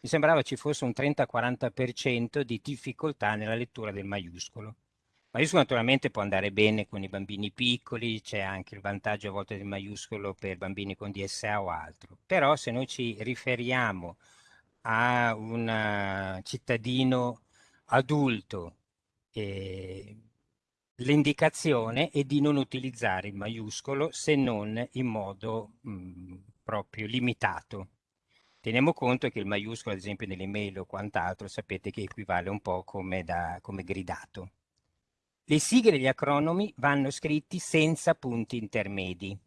mi sembrava ci fosse un 30-40% di difficoltà nella lettura del maiuscolo. Maiuscolo naturalmente può andare bene con i bambini piccoli, c'è anche il vantaggio a volte del maiuscolo per bambini con DSA o altro, però se noi ci riferiamo a un eh, cittadino adulto, eh, l'indicazione è di non utilizzare il maiuscolo se non in modo mh, mm, proprio limitato. Teniamo conto che il maiuscolo, ad esempio nelle mail o quant'altro, sapete che equivale un po' come, da, come gridato. Le sigle e gli acronomi vanno scritti senza punti intermedi.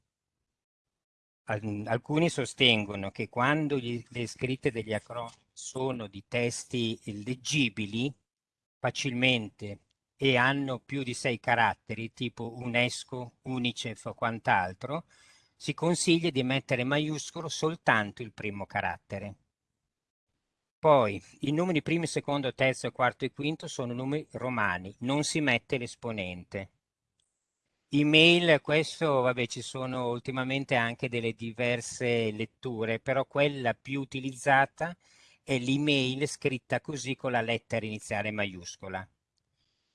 Alcuni sostengono che quando gli, le scritte degli acronomi sono di testi leggibili facilmente e hanno più di sei caratteri, tipo UNESCO, Unicef o quant'altro, si consiglia di mettere maiuscolo soltanto il primo carattere. Poi i numeri primo, secondo, terzo, quarto e quinto sono numeri romani, non si mette l'esponente. Email, questo, vabbè, ci sono ultimamente anche delle diverse letture, però quella più utilizzata è l'email scritta così con la lettera iniziale maiuscola.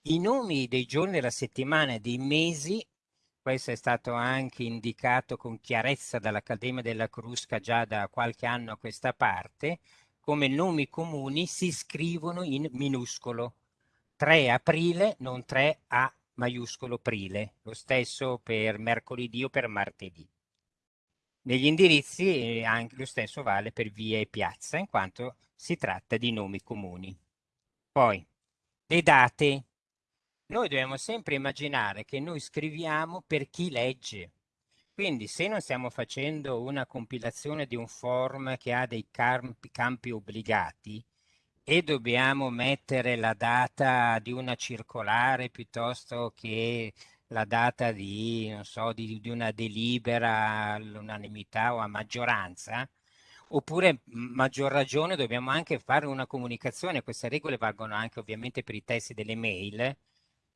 I nomi dei giorni della settimana e dei mesi, questo è stato anche indicato con chiarezza dall'Accademia della Crusca già da qualche anno a questa parte, come nomi comuni si scrivono in minuscolo. 3 aprile, non 3 a maiuscolo aprile, lo stesso per mercoledì o per martedì. Negli indirizzi eh, anche lo stesso vale per via e piazza, in quanto si tratta di nomi comuni. Poi, le date. Noi dobbiamo sempre immaginare che noi scriviamo per chi legge. Quindi se non stiamo facendo una compilazione di un form che ha dei campi, campi obbligati e dobbiamo mettere la data di una circolare piuttosto che la data di, so, di, di una delibera all'unanimità o a maggioranza, oppure maggior ragione dobbiamo anche fare una comunicazione, queste regole valgono anche ovviamente per i testi delle mail,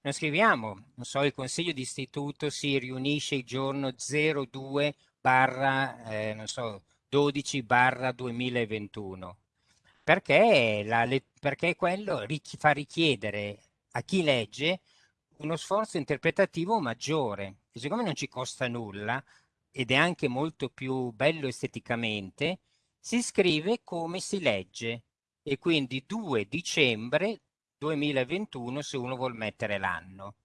noi scriviamo, non so, il consiglio di istituto si riunisce il giorno 02 barra, eh, non so, 12 barra 2021, perché, la, perché quello? Fa richiedere a chi legge uno sforzo interpretativo maggiore. E siccome non ci costa nulla ed è anche molto più bello esteticamente, si scrive come si legge. E quindi 2 dicembre 2021 se uno vuol mettere l'anno.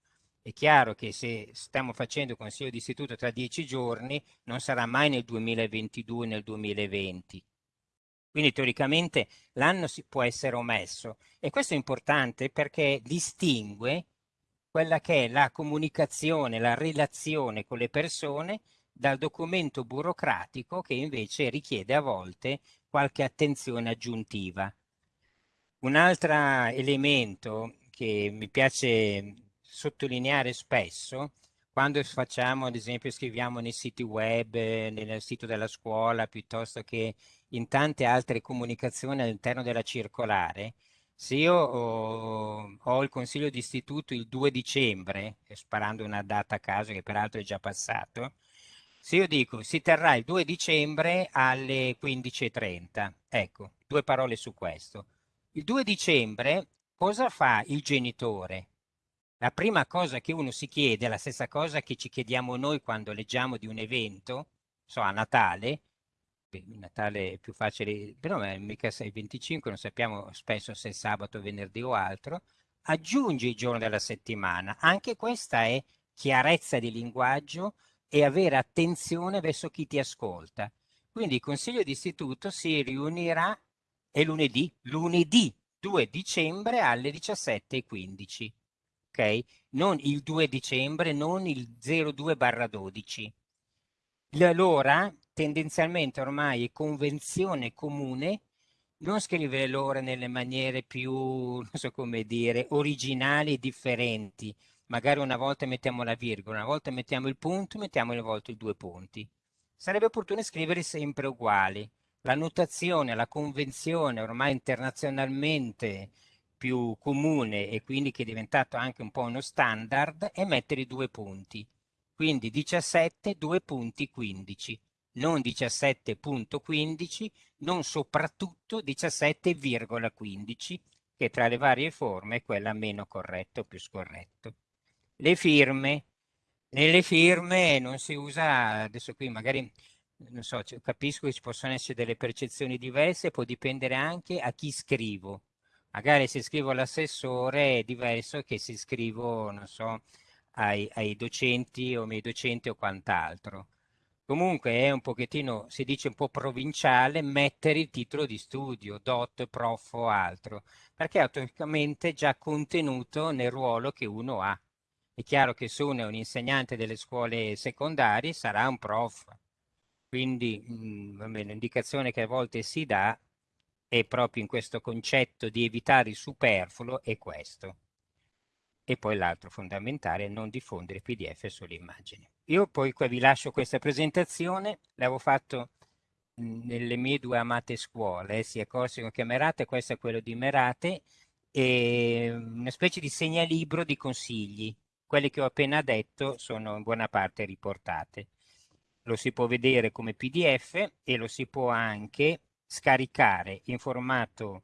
È chiaro che se stiamo facendo consiglio di istituto tra dieci giorni non sarà mai nel 2022 nel 2020. Quindi teoricamente l'anno si può essere omesso e questo è importante perché distingue quella che è la comunicazione, la relazione con le persone dal documento burocratico che invece richiede a volte qualche attenzione aggiuntiva. Un altro elemento che mi piace sottolineare spesso, quando facciamo, ad esempio, scriviamo nei siti web, nel sito della scuola, piuttosto che in tante altre comunicazioni all'interno della circolare, se io ho, ho, il consiglio di istituto il 2 dicembre, sparando una data a caso che peraltro è già passato, se io dico si terrà il 2 dicembre alle 15.30, ecco, due parole su questo. Il 2 dicembre cosa fa il genitore? La prima cosa che uno si chiede la stessa cosa che ci chiediamo noi quando leggiamo di un evento, so a Natale, Natale è più facile, però mica sei 25, non sappiamo spesso se è sabato, venerdì o altro, aggiungi il giorno della settimana. Anche questa è chiarezza di linguaggio e avere attenzione verso chi ti ascolta. Quindi il Consiglio d'istituto si riunirà è lunedì, lunedì 2 dicembre alle 17.15, ok? Non il 2 dicembre, non il 02 barra 12. L'ora tendenzialmente ormai è convenzione comune non scrivere l'ora nelle maniere più, non so come dire, originali e differenti. Magari una volta mettiamo la virgola, una volta mettiamo il punto, mettiamo una volta i due punti. Sarebbe opportuno scrivere sempre uguali la notazione, la convenzione ormai internazionalmente più comune e quindi che è diventato anche un po' uno standard è mettere i due punti. Quindi 17, due punti 15, non 17.15, non soprattutto 17,15, che tra le varie forme è quella meno corretta o più scorretto. le firme. Nelle firme non si usa, adesso qui magari so, capisco che ci possono essere delle percezioni diverse, può dipendere anche a chi scrivo. Magari se scrivo all'assessore è diverso che se scrivo, non so, ai, ai docenti o miei docenti o quant'altro. Comunque è un pochettino, si dice un po' provinciale, mettere il titolo di studio, dot, prof o altro, perché è automaticamente già contenuto nel ruolo che uno ha. È chiaro che se uno è un insegnante delle scuole secondarie sarà un prof, quindi l'indicazione che a volte si dà è proprio in questo concetto di evitare il superfluo è questo. E poi l'altro fondamentale è non diffondere PDF sulle immagini. Io poi qua vi lascio questa presentazione, l'avevo fatto nelle mie due amate scuole, sia Corsico che Merate, questo è quello di Merate, e una specie di segnalibro di consigli. Quelli che ho appena detto sono in buona parte riportate. Lo si può vedere come PDF e lo si può anche scaricare in formato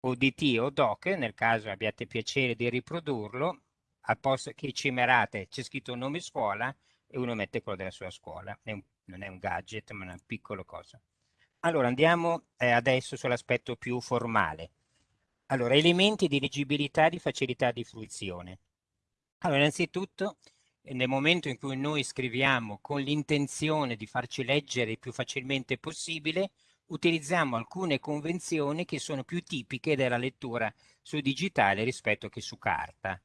ODT o DOC, nel caso abbiate piacere di riprodurlo, al posto che cimerate c'è scritto nome scuola e uno mette quello della sua scuola. È un, non è un gadget, ma una piccola cosa. Allora, andiamo eh, adesso sull'aspetto più formale. Allora, elementi di leggibilità e di facilità di fruizione. Allora, innanzitutto, nel momento in cui noi scriviamo con l'intenzione di farci leggere il più facilmente possibile, utilizziamo alcune convenzioni che sono più tipiche della lettura su digitale rispetto che su carta.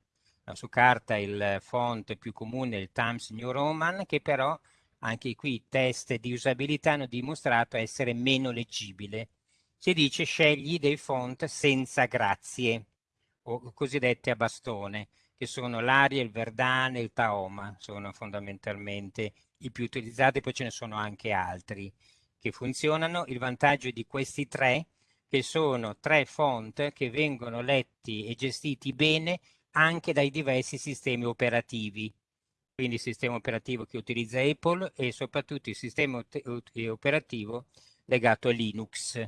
No, su carta il font più comune è il Times New Roman, che però anche qui i test di usabilità hanno dimostrato essere meno leggibile. Si dice scegli dei font senza grazie, o cosiddette a bastone, che sono l'Aria, il Verdane, il Taoma, sono fondamentalmente i più utilizzati, poi ce ne sono anche altri che funzionano. Il vantaggio di questi tre, che sono tre font che vengono letti e gestiti bene anche dai diversi sistemi operativi. Quindi il sistema operativo che utilizza Apple e soprattutto il sistema operativo legato a Linux,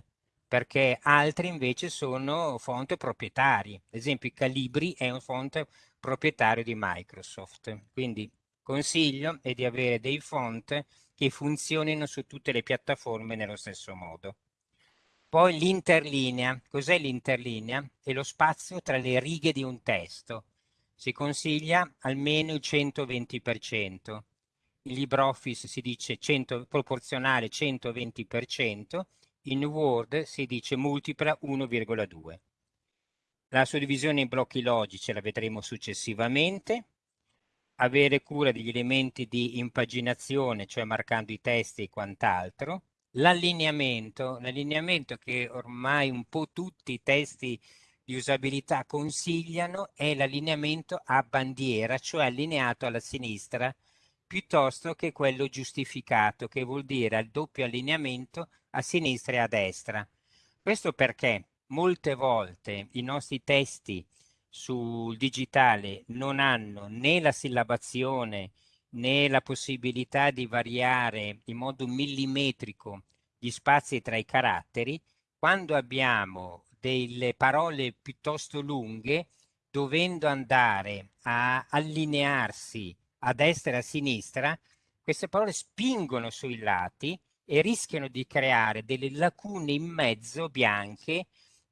perché altri invece sono font proprietari. Ad esempio Calibri è un font proprietario di Microsoft. Quindi consiglio è di avere dei font che funzionino su tutte le piattaforme nello stesso modo. Poi l'interlinea. Cos'è l'interlinea? È lo spazio tra le righe di un testo. Si consiglia almeno il 120%. In LibreOffice si dice 100, proporzionale 120%, in Word si dice multipla 1,2. La suddivisione in blocchi logici la vedremo successivamente. Avere cura degli elementi di impaginazione, cioè marcando i testi e quant'altro. L'allineamento, l'allineamento che ormai un po' tutti i testi di usabilità consigliano è l'allineamento a bandiera, cioè allineato alla sinistra, piuttosto che quello giustificato, che vuol dire al doppio allineamento a sinistra e a destra. Questo perché molte volte i nostri testi sul digitale non hanno né la sillabazione né la possibilità di variare in modo millimetrico gli spazi tra i caratteri, quando abbiamo delle parole piuttosto lunghe, dovendo andare a allinearsi a destra e a sinistra, queste parole spingono sui lati e rischiano di creare delle lacune in mezzo bianche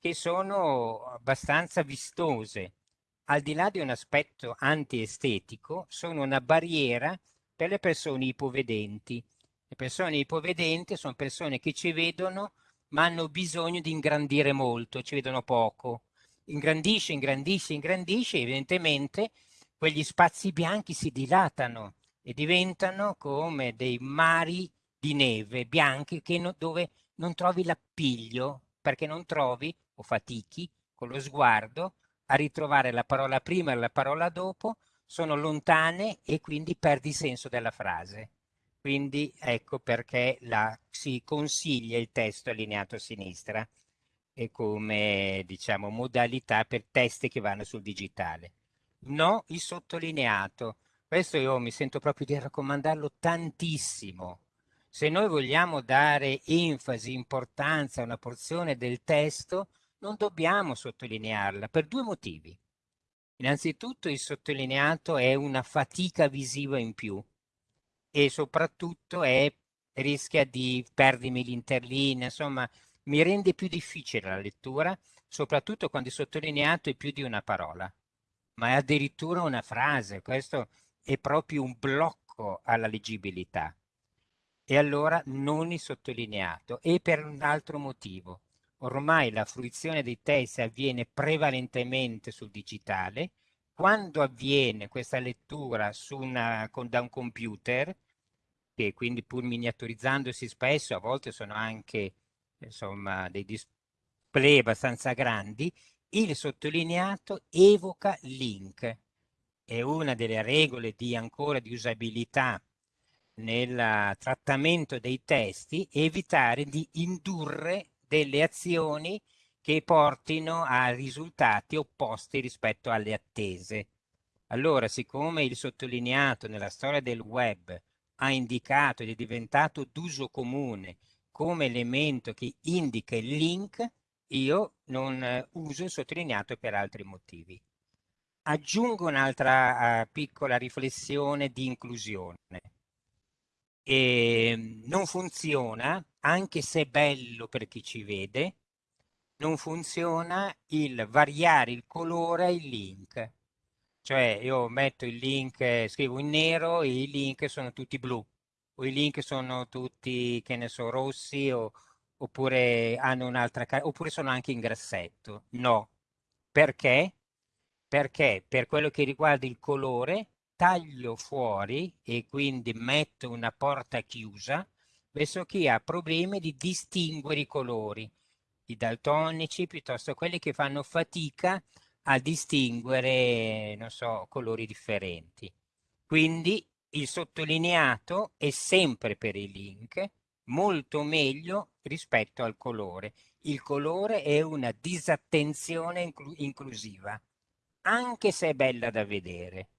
che sono abbastanza vistose. Al di là di un aspetto antiestetico, sono una barriera per le persone ipovedenti. Le persone ipovedenti sono persone che ci vedono ma hanno bisogno di ingrandire molto, ci vedono poco. Ingrandisce, ingrandisce, ingrandisce, evidentemente quegli spazi bianchi si dilatano e diventano come dei mari di neve bianchi no, dove non trovi l'appiglio perché non trovi o fatichi con lo sguardo a ritrovare la parola prima e la parola dopo, sono lontane e quindi perdi senso della frase. Quindi ecco perché la, si consiglia il testo allineato a sinistra e come diciamo modalità per testi che vanno sul digitale. No il sottolineato. Questo io mi sento proprio di raccomandarlo tantissimo. Se noi vogliamo dare enfasi, importanza a una porzione del testo, non dobbiamo sottolinearla per due motivi. Innanzitutto il sottolineato è una fatica visiva in più e soprattutto è, rischia di perdermi l'interlinea, insomma mi rende più difficile la lettura, soprattutto quando il sottolineato è più di una parola, ma è addirittura una frase, questo è proprio un blocco alla leggibilità. E allora non il sottolineato, e per un altro motivo. Ormai la fruizione dei testi avviene prevalentemente sul digitale, quando avviene questa lettura una, con, da un computer, che quindi pur miniaturizzandosi spesso, a volte sono anche insomma, dei display abbastanza grandi, il sottolineato evoca link. È una delle regole di ancora di usabilità nel trattamento dei testi, evitare di indurre delle azioni che portino a risultati opposti rispetto alle attese. Allora, siccome il sottolineato nella storia del web ha indicato ed è diventato d'uso comune come elemento che indica il link, io non eh, uso il sottolineato per altri motivi. Aggiungo un'altra uh, piccola riflessione di inclusione. E ehm, non funziona, anche se bello per chi ci vede, non funziona il variare il colore il link. Cioè io metto il link, scrivo in nero e i link sono tutti blu, o i link sono tutti, che ne so, rossi, o, oppure hanno un'altra, oppure sono anche in grassetto. No. Perché? Perché per quello che riguarda il colore, taglio fuori e quindi metto una porta chiusa verso chi ha problemi di distinguere i colori i daltonici piuttosto quelli che fanno fatica a distinguere, non so, colori differenti. Quindi il sottolineato è sempre per i link molto meglio rispetto al colore. Il colore è una disattenzione inclu inclusiva, anche se è bella da vedere.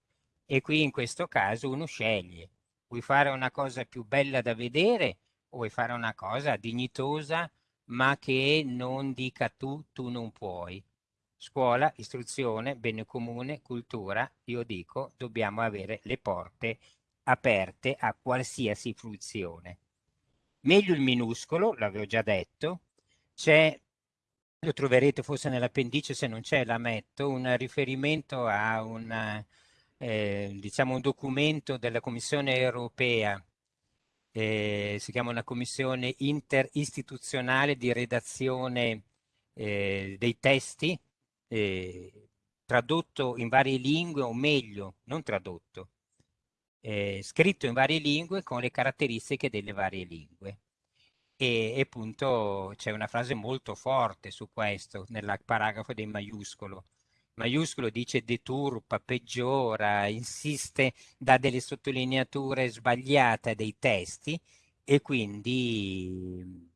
E qui in questo caso uno sceglie. Vuoi fare una cosa più bella da vedere vuoi fare una cosa dignitosa ma che non dica tu, tu non puoi. Scuola, istruzione, bene comune, cultura, io dico, dobbiamo avere le porte aperte a qualsiasi fruizione. Meglio il minuscolo, l'avevo già detto, c'è, lo troverete forse nell'appendice, se non c'è la metto, un riferimento a un, eh, diciamo un documento della Commissione europea eh, si chiama una commissione interistituzionale di redazione eh, dei testi, eh, tradotto in varie lingue, o meglio, non tradotto, eh, scritto in varie lingue con le caratteristiche delle varie lingue. E, e appunto c'è una frase molto forte su questo, nel paragrafo del maiuscolo, maiuscolo dice deturpa, peggiora, insiste, dà delle sottolineature sbagliate dei testi e quindi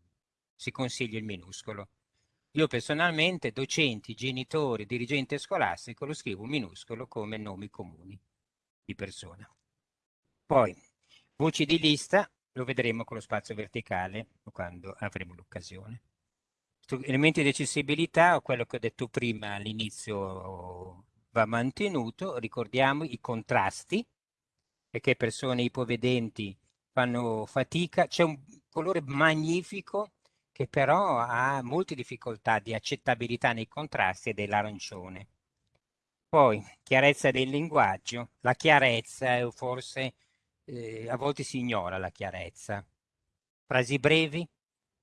si consiglia il minuscolo. Io personalmente, docenti, genitori, dirigente scolastico, lo scrivo minuscolo come nomi comuni di persona. Poi, voci di lista, lo vedremo con lo spazio verticale quando avremo l'occasione elementi di accessibilità, quello che ho detto prima all'inizio va mantenuto, ricordiamo i contrasti, perché persone ipovedenti fanno fatica, c'è un colore magnifico che però ha molte difficoltà di accettabilità nei contrasti ed è l'arancione. Poi, chiarezza del linguaggio, la chiarezza forse eh, a volte si ignora la chiarezza. Frasi brevi,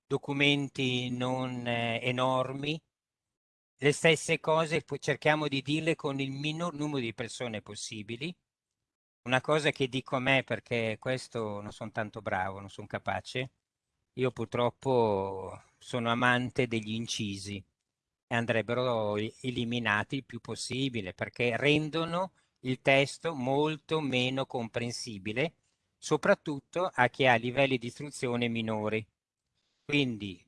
documenti non eh, enormi, le stesse cose cerchiamo di dirle con il minor numero di persone possibili. Una cosa che dico a me perché questo non sono tanto bravo, non sono capace, io purtroppo sono amante degli incisi e andrebbero eliminati il più possibile perché rendono il testo molto meno comprensibile, soprattutto a chi ha livelli di istruzione minori. Quindi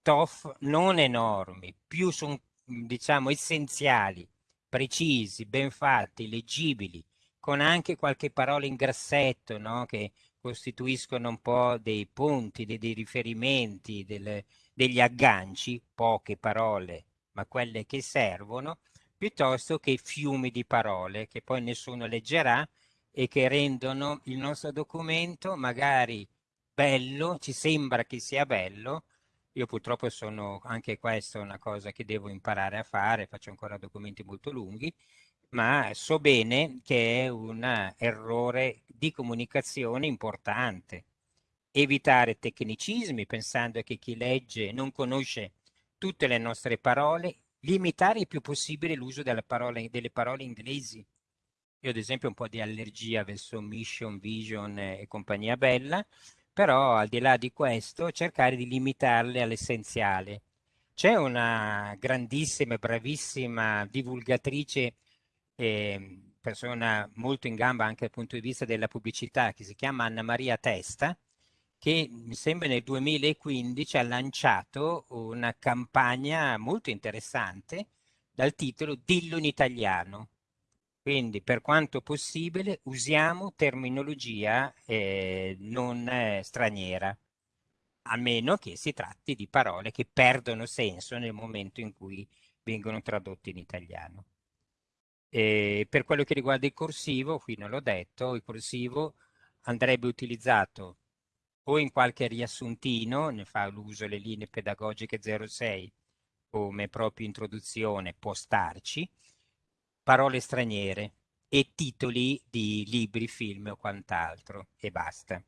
TOF non enormi, più sono diciamo essenziali, precisi, ben fatti, leggibili, con anche qualche parola in grassetto, no? che costituiscono un po' dei punti, dei, dei riferimenti, delle, degli agganci, poche parole, ma quelle che servono, piuttosto che fiumi di parole che poi nessuno leggerà e che rendono il nostro documento magari bello, ci sembra che sia bello. Io purtroppo sono anche questo una cosa che devo imparare a fare, faccio ancora documenti molto lunghi, ma so bene che è un errore di comunicazione importante. Evitare tecnicismi pensando che chi legge non conosce tutte le nostre parole, limitare il più possibile l'uso delle delle parole inglesi. Io ad esempio ho un po' di allergia verso mission, vision e compagnia bella, però al di là di questo cercare di limitarle all'essenziale. C'è una grandissima e bravissima divulgatrice, eh, persona molto in gamba anche dal punto di vista della pubblicità, che si chiama Anna Maria Testa, che mi sembra nel 2015 ha lanciato una campagna molto interessante dal titolo Dillo in italiano. Quindi per quanto possibile usiamo terminologia eh, non eh, straniera, a meno che si tratti di parole che perdono senso nel momento in cui vengono tradotte in italiano. E per quello che riguarda il corsivo, qui non l'ho detto, il corsivo andrebbe utilizzato o in qualche riassuntino, ne fa l'uso le linee pedagogiche 06 come proprio introduzione, può starci, parole straniere e titoli di libri, film o quant'altro e basta.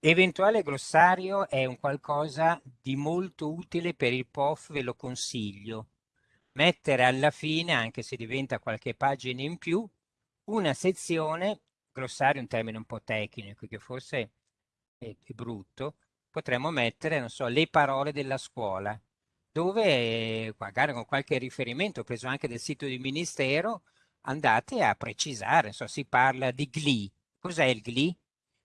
Eventuale glossario è un qualcosa di molto utile per il POF, ve lo consiglio. Mettere alla fine, anche se diventa qualche pagina in più, una sezione, glossario è un termine un po' tecnico che forse è, è brutto, potremmo mettere, non so, le parole della scuola, dove magari con qualche riferimento preso anche del sito del Ministero andate a precisare, so, si parla di GLI. Cos'è il GLI?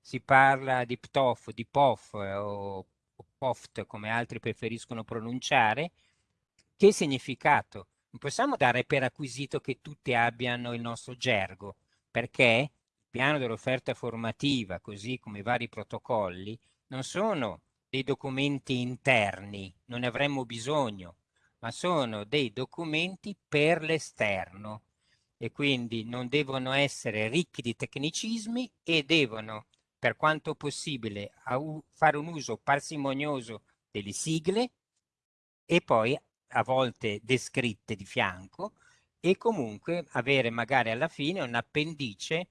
Si parla di PTOF, di POF o, o POFT come altri preferiscono pronunciare. Che significato? Non possiamo dare per acquisito che tutti abbiano il nostro gergo, perché piano dell'offerta formativa, così come i vari protocolli, non sono dei documenti interni, non ne avremmo bisogno, ma sono dei documenti per l'esterno. E quindi non devono essere ricchi di tecnicismi e devono, per quanto possibile, fare un uso parsimonioso delle sigle e poi a volte descritte di fianco e comunque avere magari alla fine un appendice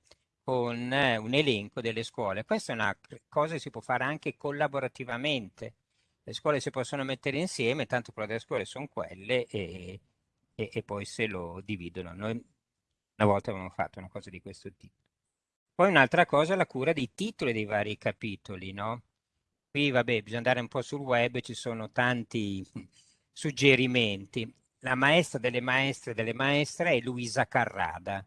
con eh, un elenco delle scuole. Questa è una cosa che si può fare anche collaborativamente. Le scuole si possono mettere insieme, tanto quelle delle scuole sono quelle e, e, e poi se lo dividono. Noi una volta avevamo fatto una cosa di questo tipo. Poi un'altra cosa è la cura dei titoli dei vari capitoli, no? Qui, vabbè, bisogna andare un po' sul web, ci sono tanti suggerimenti. La maestra delle maestre delle maestre è Luisa Carrada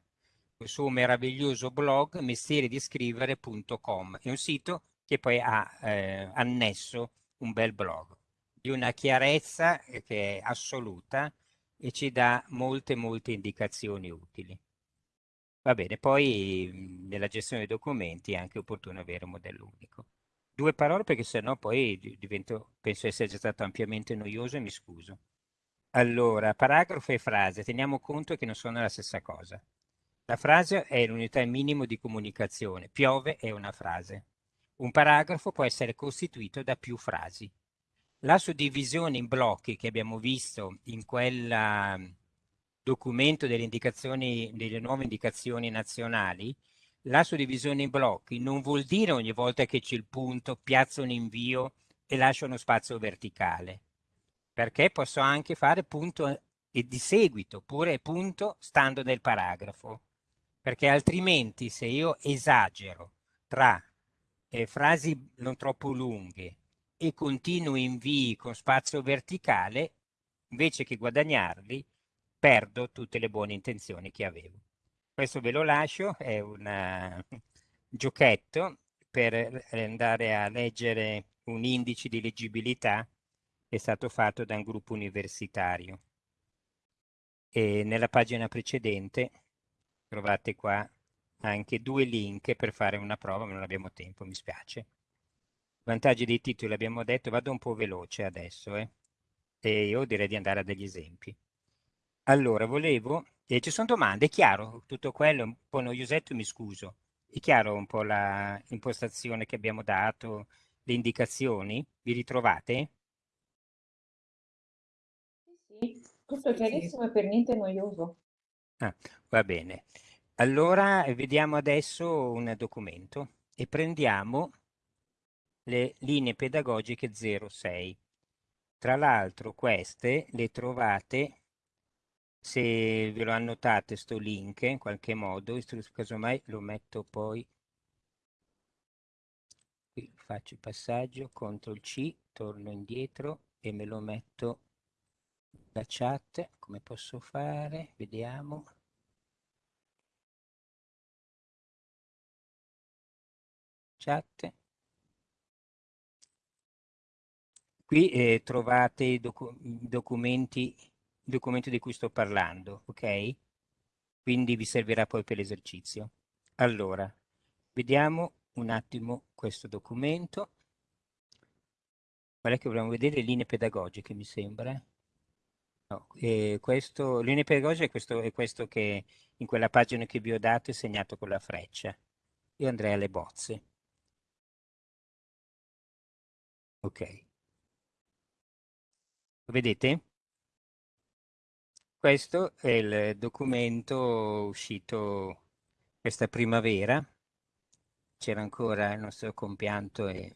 il suo meraviglioso blog mestierediscrivere.com. È un sito che poi ha eh, annesso un bel blog di una chiarezza che è assoluta e ci dà molte molte indicazioni utili. Va bene, poi nella gestione dei documenti è anche opportuno avere un modello unico. Due parole perché sennò poi divento, penso essere già stato ampiamente noioso e mi scuso. Allora, paragrafo e frase, teniamo conto che non sono la stessa cosa. La frase è l'unità minimo di comunicazione. Piove è una frase. Un paragrafo può essere costituito da più frasi. La suddivisione in blocchi che abbiamo visto in quel um, documento delle, indicazioni, delle nuove indicazioni nazionali, la suddivisione in blocchi non vuol dire ogni volta che c'è il punto piazzo un invio e lascio uno spazio verticale, perché posso anche fare punto e di seguito, oppure punto stando nel paragrafo perché altrimenti se io esagero tra eh, frasi non troppo lunghe e continuo invii con spazio verticale, invece che guadagnarli, perdo tutte le buone intenzioni che avevo. Questo ve lo lascio, è un uh, giochetto per andare a leggere un indice di leggibilità che è stato fatto da un gruppo universitario. E nella pagina precedente trovate qua anche due link per fare una prova, ma non abbiamo tempo, mi spiace. Vantaggi dei titoli abbiamo detto, vado un po' veloce adesso, eh? e io direi di andare a degli esempi. Allora, volevo... eh, ci sono domande, è chiaro? Tutto quello è un po' noiosetto, mi scuso. È chiaro un po' la impostazione che abbiamo dato, le indicazioni? Vi ritrovate? Sì, tutto chiarissimo e per niente noioso. Ah, va bene. Allora, vediamo adesso un documento e prendiamo le linee pedagogiche 06. Tra l'altro queste le trovate, se ve lo annotate sto link in qualche modo, casomai lo metto poi, qui faccio il passaggio, CTRL C, torno indietro e me lo metto la chat, come posso fare? Vediamo. Chat. Qui eh, trovate i docu documenti, il documento di cui sto parlando, ok? Quindi vi servirà poi per l'esercizio. Allora, vediamo un attimo questo documento. È che vogliamo vedere? Linee pedagogiche, mi sembra. No, eh, questo, linee pedagogiche è questo, è questo che in quella pagina che vi ho dato è segnato con la freccia. Io andrei alle bozze. Ok. Lo vedete? Questo è il documento uscito questa primavera. C'era ancora il nostro compianto e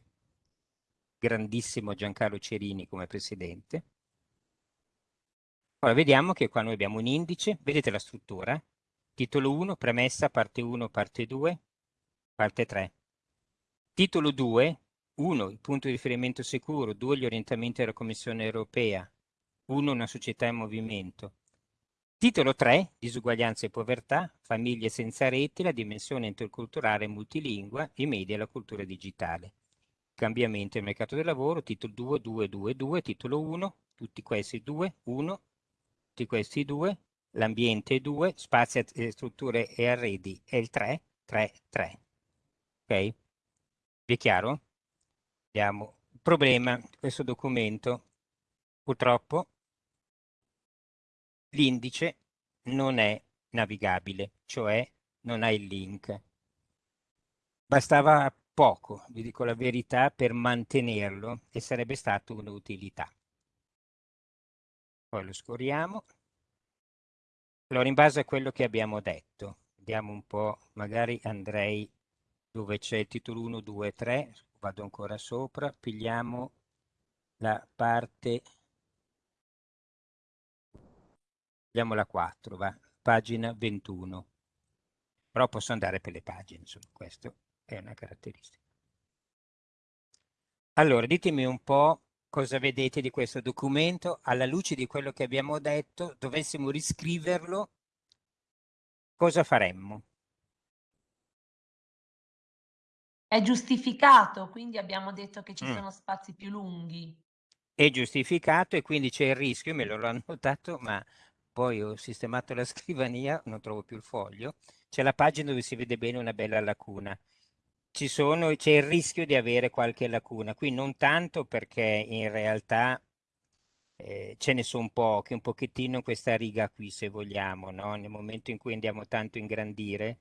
grandissimo Giancarlo Cerini come presidente. Ora vediamo che qua noi abbiamo un indice, vedete la struttura? Titolo 1, premessa, parte 1, parte 2, parte 3. Titolo 2, 1, il punto di riferimento sicuro, 2, gli orientamenti della Commissione europea, 1, una società in movimento. Titolo 3, disuguaglianza e povertà, famiglie senza reti, la dimensione interculturale multilingua, i media e la cultura digitale. Cambiamento del mercato del lavoro, titolo 2, 2, 2, 2, titolo 1, tutti questi 2, 1, tutti questi due, l'ambiente 2, spazi, strutture e arredi è il 3, 3, 3. Ok? Vi è chiaro? Abbiamo il problema questo documento. Purtroppo l'indice non è navigabile, cioè non ha il link. Bastava poco, vi dico la verità, per mantenerlo e sarebbe stata un'utilità poi lo scorriamo. Allora, in base a quello che abbiamo detto, vediamo un po', magari andrei dove c'è il titolo 1, 2, 3, vado ancora sopra, pigliamo la parte, pigliamo la 4, va, pagina 21. Però posso andare per le pagine, insomma, questa è una caratteristica. Allora, ditemi un po' cosa vedete di questo documento, alla luce di quello che abbiamo detto, dovessimo riscriverlo, cosa faremmo? È giustificato, quindi abbiamo detto che ci Mm. sono spazi più lunghi. È giustificato e quindi c'è il rischio, me l'ho annotato, ma poi ho sistemato la scrivania, non trovo più il foglio, c'è la pagina dove si vede bene una bella lacuna c'è il rischio di avere qualche lacuna. Qui non tanto perché in realtà eh, ce ne sono poche, un pochettino questa riga qui se vogliamo, no? Nel momento in cui andiamo tanto a ingrandire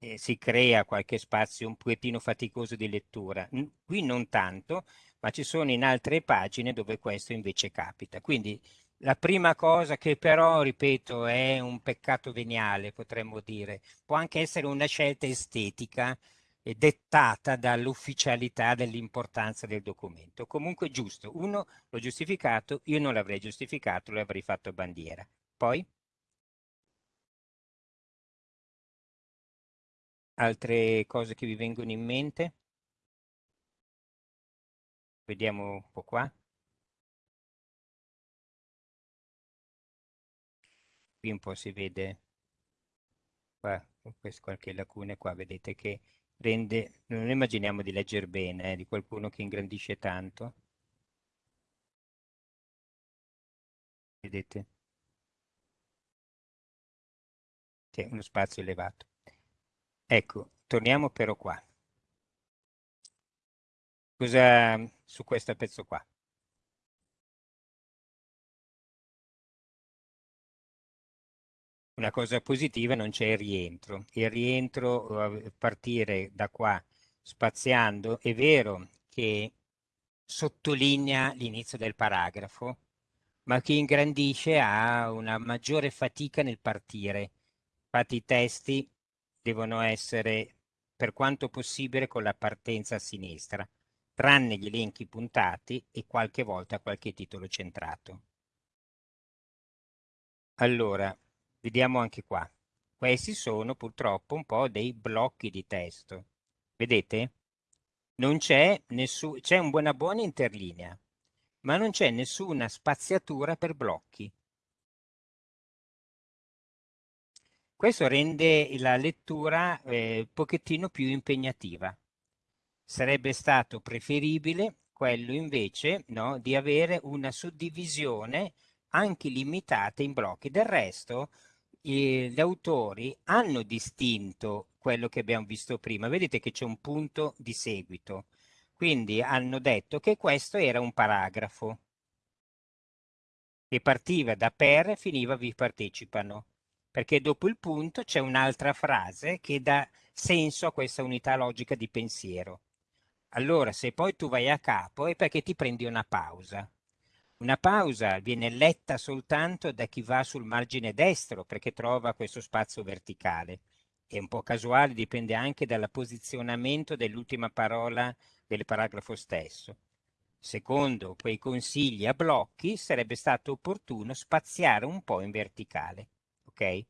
eh, si crea qualche spazio un pochettino faticoso di lettura. Qui non tanto, ma ci sono in altre pagine dove questo invece capita. Quindi la prima cosa che però, ripeto, è un peccato veniale, potremmo dire, può anche essere una scelta estetica, è dettata dall'ufficialità dell'importanza del documento. Comunque giusto, uno l'ho giustificato, io non l'avrei giustificato, lo avrei fatto bandiera. Poi? Altre cose che vi vengono in mente? Vediamo un po' qua. Qui un po' si vede qua, qualche lacuna qua, vedete che rende, non immaginiamo di leggere bene, eh, di qualcuno che ingrandisce tanto. Vedete? C'è uno spazio elevato. Ecco, torniamo però qua. Cosa su questo pezzo qua? Una cosa positiva non c'è il rientro. Il rientro, eh, partire da qua spaziando, è vero che sottolinea l'inizio del paragrafo, ma chi ingrandisce ha una maggiore fatica nel partire. Infatti i testi devono essere, per quanto possibile, con la partenza a sinistra, tranne gli elenchi puntati e qualche volta qualche titolo centrato. Allora, vediamo anche qua. Questi sono purtroppo un po' dei blocchi di testo. Vedete? Non c'è nessun, c'è una buona interlinea, ma non c'è nessuna spaziatura per blocchi. Questo rende la lettura eh, un pochettino più impegnativa. Sarebbe stato preferibile quello invece no, di avere una suddivisione anche limitata in blocchi. Del resto, gli autori hanno distinto quello che abbiamo visto prima. Vedete che c'è un punto di seguito. Quindi hanno detto che questo era un paragrafo che partiva da per e finiva vi partecipano, perché dopo il punto c'è un'altra frase che dà senso a questa unità logica di pensiero. Allora, se poi tu vai a capo è perché ti prendi una pausa. Una pausa viene letta soltanto da chi va sul margine destro perché trova questo spazio verticale. È un po' casuale, dipende anche dal posizionamento dell'ultima parola del paragrafo stesso. Secondo quei consigli a blocchi sarebbe stato opportuno spaziare un po' in verticale. Ok?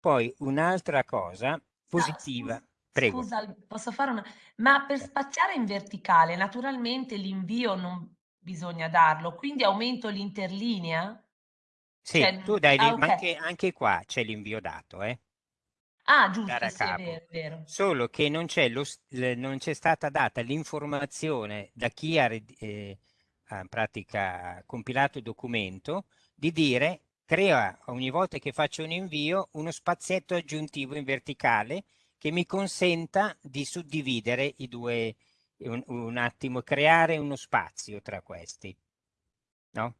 Poi un'altra cosa positiva. Ah, Prego. Scusa, posso fare una... Ma per spaziare in verticale, naturalmente l'invio non bisogna darlo, quindi aumento l'interlinea? Sì, Cioè, tu dai, ah, ma ok. anche, anche qua c'è l'invio dato, eh? Ah, giusto, sì, è vero, è vero. Solo che non c'è, lo, non c'è stata data l'informazione da chi ha, eh, in pratica compilato il documento di dire crea ogni volta che faccio un invio uno spazietto aggiuntivo in verticale che mi consenta di suddividere i due, un, un attimo, creare uno spazio tra questi. No?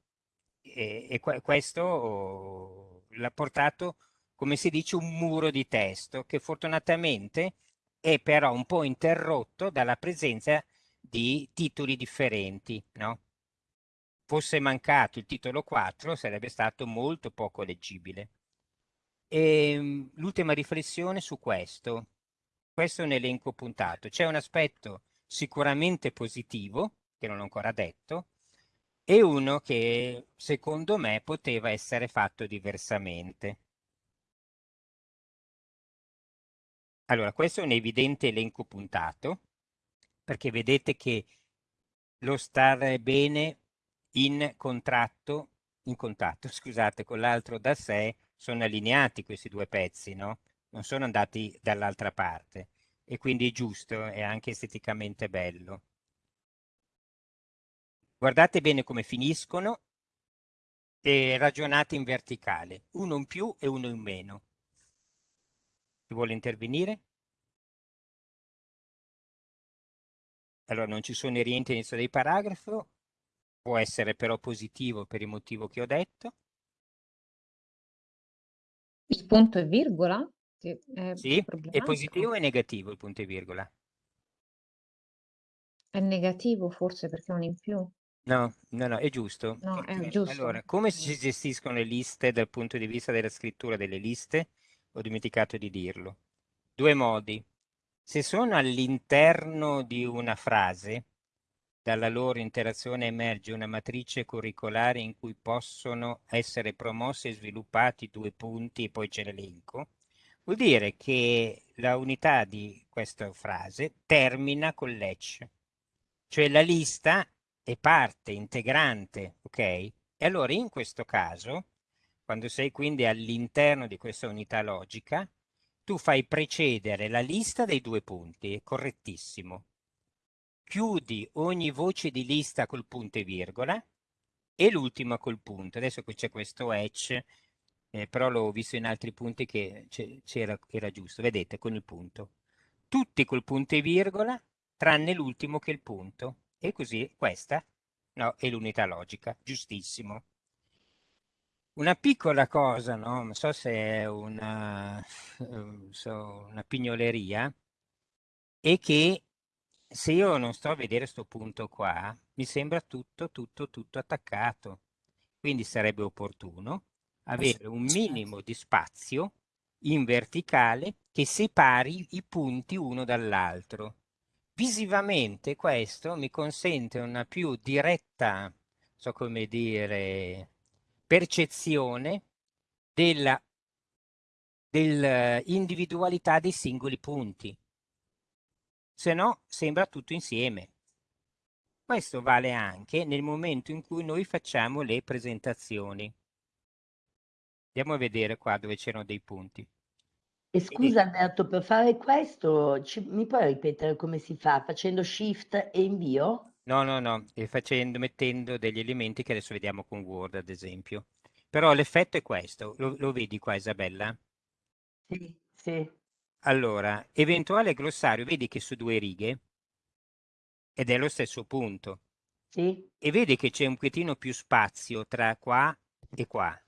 E, e questo oh, l'ha portato, come si dice, un muro di testo che fortunatamente è però un po' interrotto dalla presenza di titoli differenti, no? Fosse mancato il titolo 4 sarebbe stato molto poco leggibile. Ehm, l'ultima riflessione su questo. Questo è un elenco puntato. C'è un aspetto sicuramente positivo, che non ho ancora detto, e uno che secondo me poteva essere fatto diversamente. Allora, questo è un evidente elenco puntato, perché vedete che lo stare bene in contratto, in contatto, scusate, con l'altro da sé sono allineati questi due pezzi, no? Non sono andati dall'altra parte e quindi è giusto e anche esteticamente bello. Guardate bene come finiscono e ragionate in verticale, uno in più e uno in meno. Chi vuole intervenire? Allora non ci sono i rientri all'inizio dei paragrafi, può essere però positivo per il motivo che ho detto. Il punto e virgola? Che è Sì, è positivo o è negativo il punto e virgola? È negativo forse perché è un in più. No, no, no, è giusto. No, è giusto. Allora, come si gestiscono le liste dal punto di vista della scrittura delle liste? Ho dimenticato di dirlo. Due modi. Se sono all'interno di una frase, dalla loro interazione emerge una matrice curricolare in cui possono essere promossi e sviluppati due punti e poi c'è l'elenco, vuol dire che la unità di questa frase termina con l'ECH, cioè la lista è parte integrante, ok? E allora in questo caso, quando sei quindi all'interno di questa unità logica, tu fai precedere la lista dei due punti, è correttissimo chiudi ogni voce di lista col punto e virgola e l'ultima col punto. Adesso qui c'è questo etch, eh, però l'ho visto in altri punti che c'era, era giusto, vedete, con il punto. Tutti col punto e virgola, tranne l'ultimo che è il punto. E così questa no, è l'unità logica, giustissimo. Una piccola cosa, no? Non so se è una, ehm, so, una pignoleria, è che se io non sto a vedere sto punto qua, mi sembra tutto, tutto, tutto attaccato. Quindi sarebbe opportuno avere un minimo di spazio in verticale che separi i punti uno dall'altro. Visivamente questo mi consente una più diretta, so come dire, percezione della dell'individualità dei singoli punti. Se no, sembra tutto insieme. Questo vale anche nel momento in cui noi facciamo le presentazioni. Andiamo a vedere qua dove c'erano dei punti. E scusa Alberto, per fare questo ci- mi puoi ripetere come si fa? Facendo shift e invio? No, no, no, e facendo, mettendo degli elementi che adesso vediamo con Word, ad esempio. Però l'effetto è questo, lo, lo vedi qua Isabella? Sì, sì. Allora, eventuale glossario, vedi che su due righe, ed è lo stesso punto. Sì, E vedi che c'è un pochettino più spazio tra qua e qua,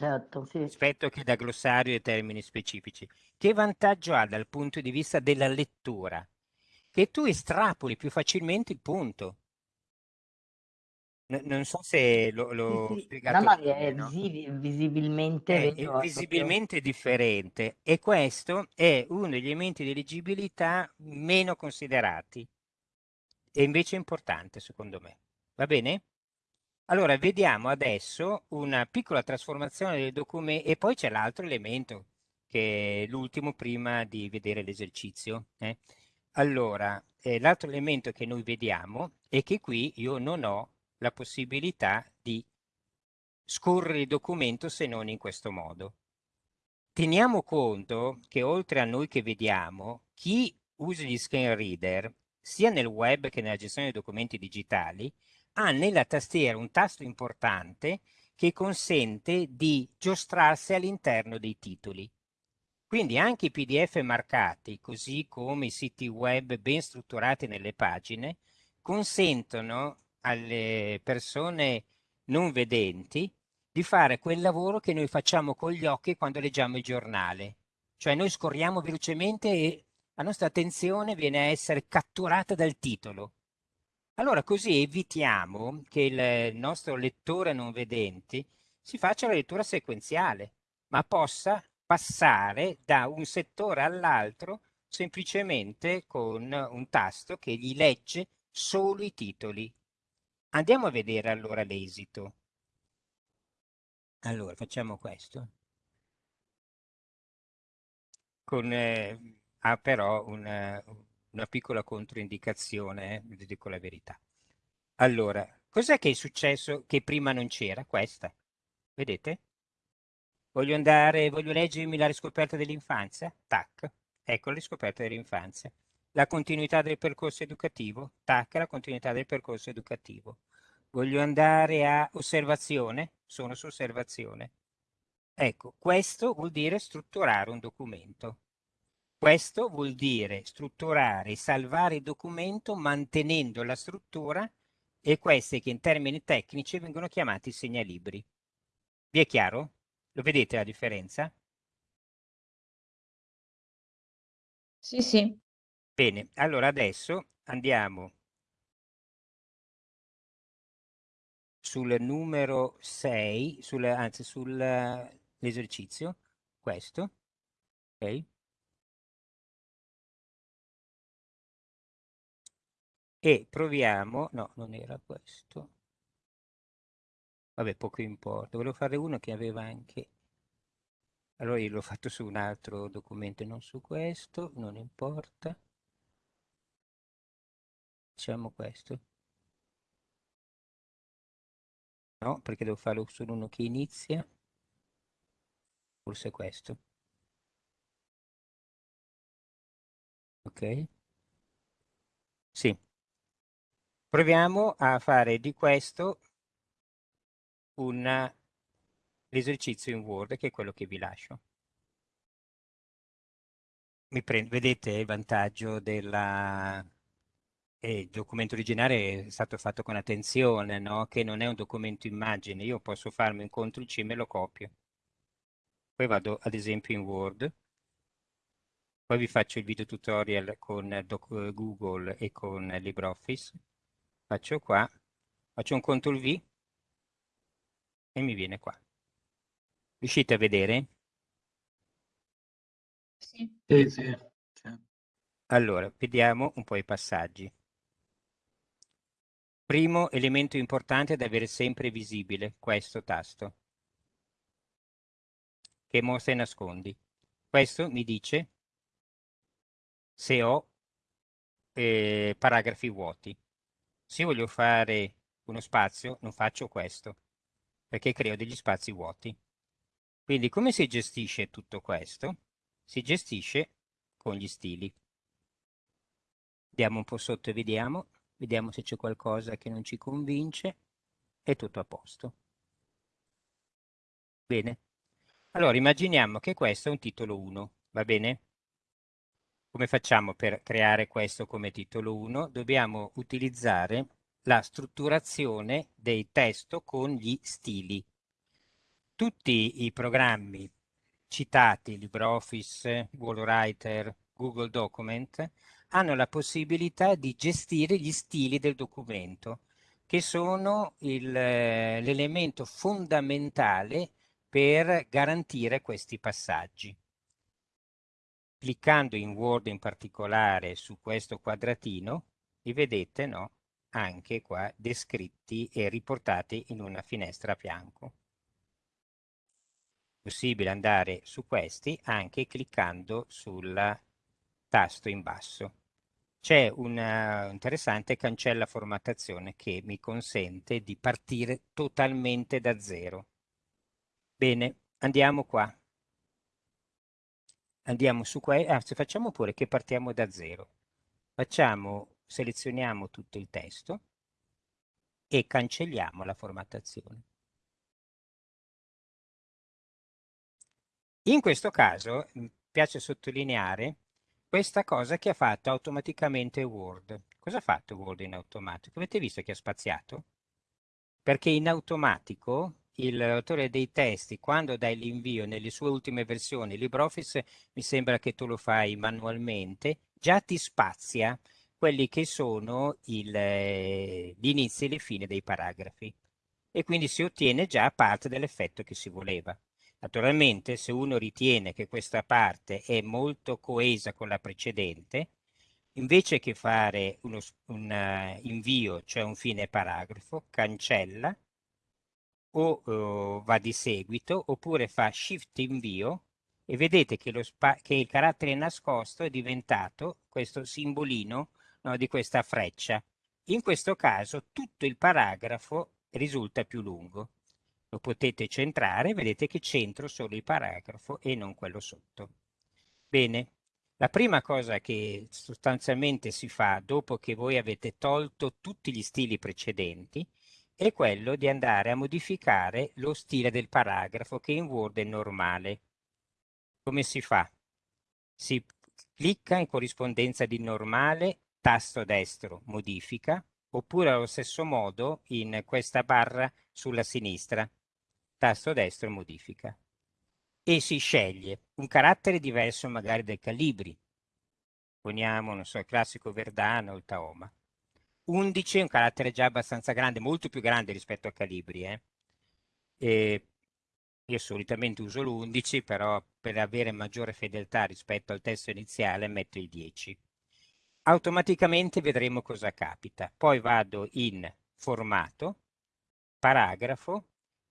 certo, sì. rispetto che da glossario e termini specifici. Che vantaggio ha dal punto di vista della lettura? Che tu estrapoli più facilmente il punto. N- non so se l'ho, Sì, l'ho sì. No, spiegato ma bene, è no? visibilmente, È, è è visibilmente differente e questo è uno degli elementi di leggibilità meno considerati e invece importante secondo me. Va bene? Allora, vediamo adesso una piccola trasformazione del documento e poi c'è l'altro elemento, che è l'ultimo prima di vedere l'esercizio. eh. Allora, eh, l'altro elemento che noi vediamo è che qui io non ho la possibilità di scorrere il documento se non in questo modo. Teniamo conto che oltre a noi che vediamo, chi usa gli screen reader, sia nel web che nella gestione dei documenti digitali, ha nella tastiera un tasto importante che consente di giostrarsi all'interno dei titoli. Quindi anche i PDF marcati, così come i siti web ben strutturati nelle pagine, consentono alle persone non vedenti di fare quel lavoro che noi facciamo con gli occhi quando leggiamo il giornale. Cioè noi scorriamo velocemente e la nostra attenzione viene a essere catturata dal titolo. Allora così evitiamo che il nostro lettore non vedente si faccia la lettura sequenziale, ma possa passare da un settore all'altro semplicemente con un tasto che gli legge solo i titoli. Andiamo a vedere allora l'esito. Allora, facciamo questo. Con, eh, ha però una, una piccola controindicazione, eh, vi dico la verità. Allora, cos'è che è successo che prima non c'era? Questa. Vedete? Voglio andare, voglio leggermi la riscoperta dell'infanzia? Tac. Ecco la riscoperta dell'infanzia. La continuità del percorso educativo? Tac, la continuità del percorso educativo. Voglio andare a osservazione? Sono su osservazione. Ecco, questo vuol dire strutturare un documento. Questo vuol dire strutturare e salvare il documento mantenendo la struttura e questi che in termini tecnici vengono chiamati segnalibri. Vi è chiaro? Lo vedete la differenza? Sì, sì. Bene, allora adesso andiamo sul numero 6, sul, anzi sull'esercizio, questo, ok? E proviamo, no, non era questo. Vabbè, poco importa. Volevo fare uno che aveva anche... Allora io l'ho fatto su un altro documento, non su questo, non importa. Facciamo questo. No, perché devo farlo su uno che inizia. Forse questo. Ok? Sì. Proviamo a fare di questo l'esercizio in Word, che è quello che vi lascio. Prendo, vedete il vantaggio della e il documento originale è stato fatto con attenzione, no? Che non è un documento immagine. Io posso farmi un CTRL-C e me lo copio. Poi vado ad esempio in Word. Poi vi faccio il video tutorial con Google e con LibreOffice. Faccio qua, faccio un CTRL-V e mi viene qua. Riuscite a vedere? Sì. Sì, sì. Allora, vediamo un po' i passaggi. Primo elemento importante da avere sempre visibile, questo tasto, che mostra e nascondi. Questo mi dice se ho eh, paragrafi vuoti. Se voglio fare uno spazio, non faccio questo, perché creo degli spazi vuoti. Quindi come si gestisce tutto questo? Si gestisce con gli stili. Andiamo un po' sotto e vediamo. Vediamo se c'è qualcosa che non ci convince. È tutto a posto. Bene. Allora, immaginiamo che questo è un titolo 1, va bene? Come facciamo per creare questo come titolo 1? Dobbiamo utilizzare la strutturazione dei testo con gli stili. Tutti i programmi citati, LibreOffice, WallWriter, Google Document, hanno la possibilità di gestire gli stili del documento, che sono l'elemento fondamentale per garantire questi passaggi. Cliccando in Word in particolare su questo quadratino, li vedete no? anche qua descritti e riportati in una finestra a fianco. Possibile andare su questi anche cliccando sul tasto in basso. C'è un uh, interessante cancella formattazione che mi consente di partire totalmente da zero. Bene, andiamo qua. Andiamo su qua, ah, facciamo pure che partiamo da zero. Facciamo, selezioniamo tutto il testo e cancelliamo la formattazione. In questo caso, mi piace sottolineare questa cosa che ha fatto automaticamente Word. Cosa ha fatto Word in automatico? Avete visto che ha spaziato? Perché in automatico l'autore dei testi, quando dai l'invio nelle sue ultime versioni, LibreOffice mi sembra che tu lo fai manualmente, già ti spazia quelli che sono il, gli inizi e le fine dei paragrafi e quindi si ottiene già parte dell'effetto che si voleva. Naturalmente, se uno ritiene che questa parte è molto coesa con la precedente, invece che fare uno, un uh, invio, cioè un fine paragrafo, cancella o uh, va di seguito, oppure fa shift invio e vedete che, che, il carattere nascosto è diventato questo simbolino no, di questa freccia. In questo caso tutto il paragrafo risulta più lungo lo potete centrare, vedete che centro solo il paragrafo e non quello sotto. Bene, la prima cosa che sostanzialmente si fa dopo che voi avete tolto tutti gli stili precedenti è quello di andare a modificare lo stile del paragrafo che in Word è normale. Come si fa? Si clicca in corrispondenza di normale, tasto destro, modifica, oppure allo stesso modo in questa barra sulla sinistra tasto destro modifica e si sceglie un carattere diverso magari dai calibri. Poniamo, non so, il classico Verdano o il Taoma. 11 è un carattere già abbastanza grande, molto più grande rispetto a calibri. Eh? E io solitamente uso l'11, però per avere maggiore fedeltà rispetto al testo iniziale metto il 10. Automaticamente vedremo cosa capita. Poi vado in formato, paragrafo,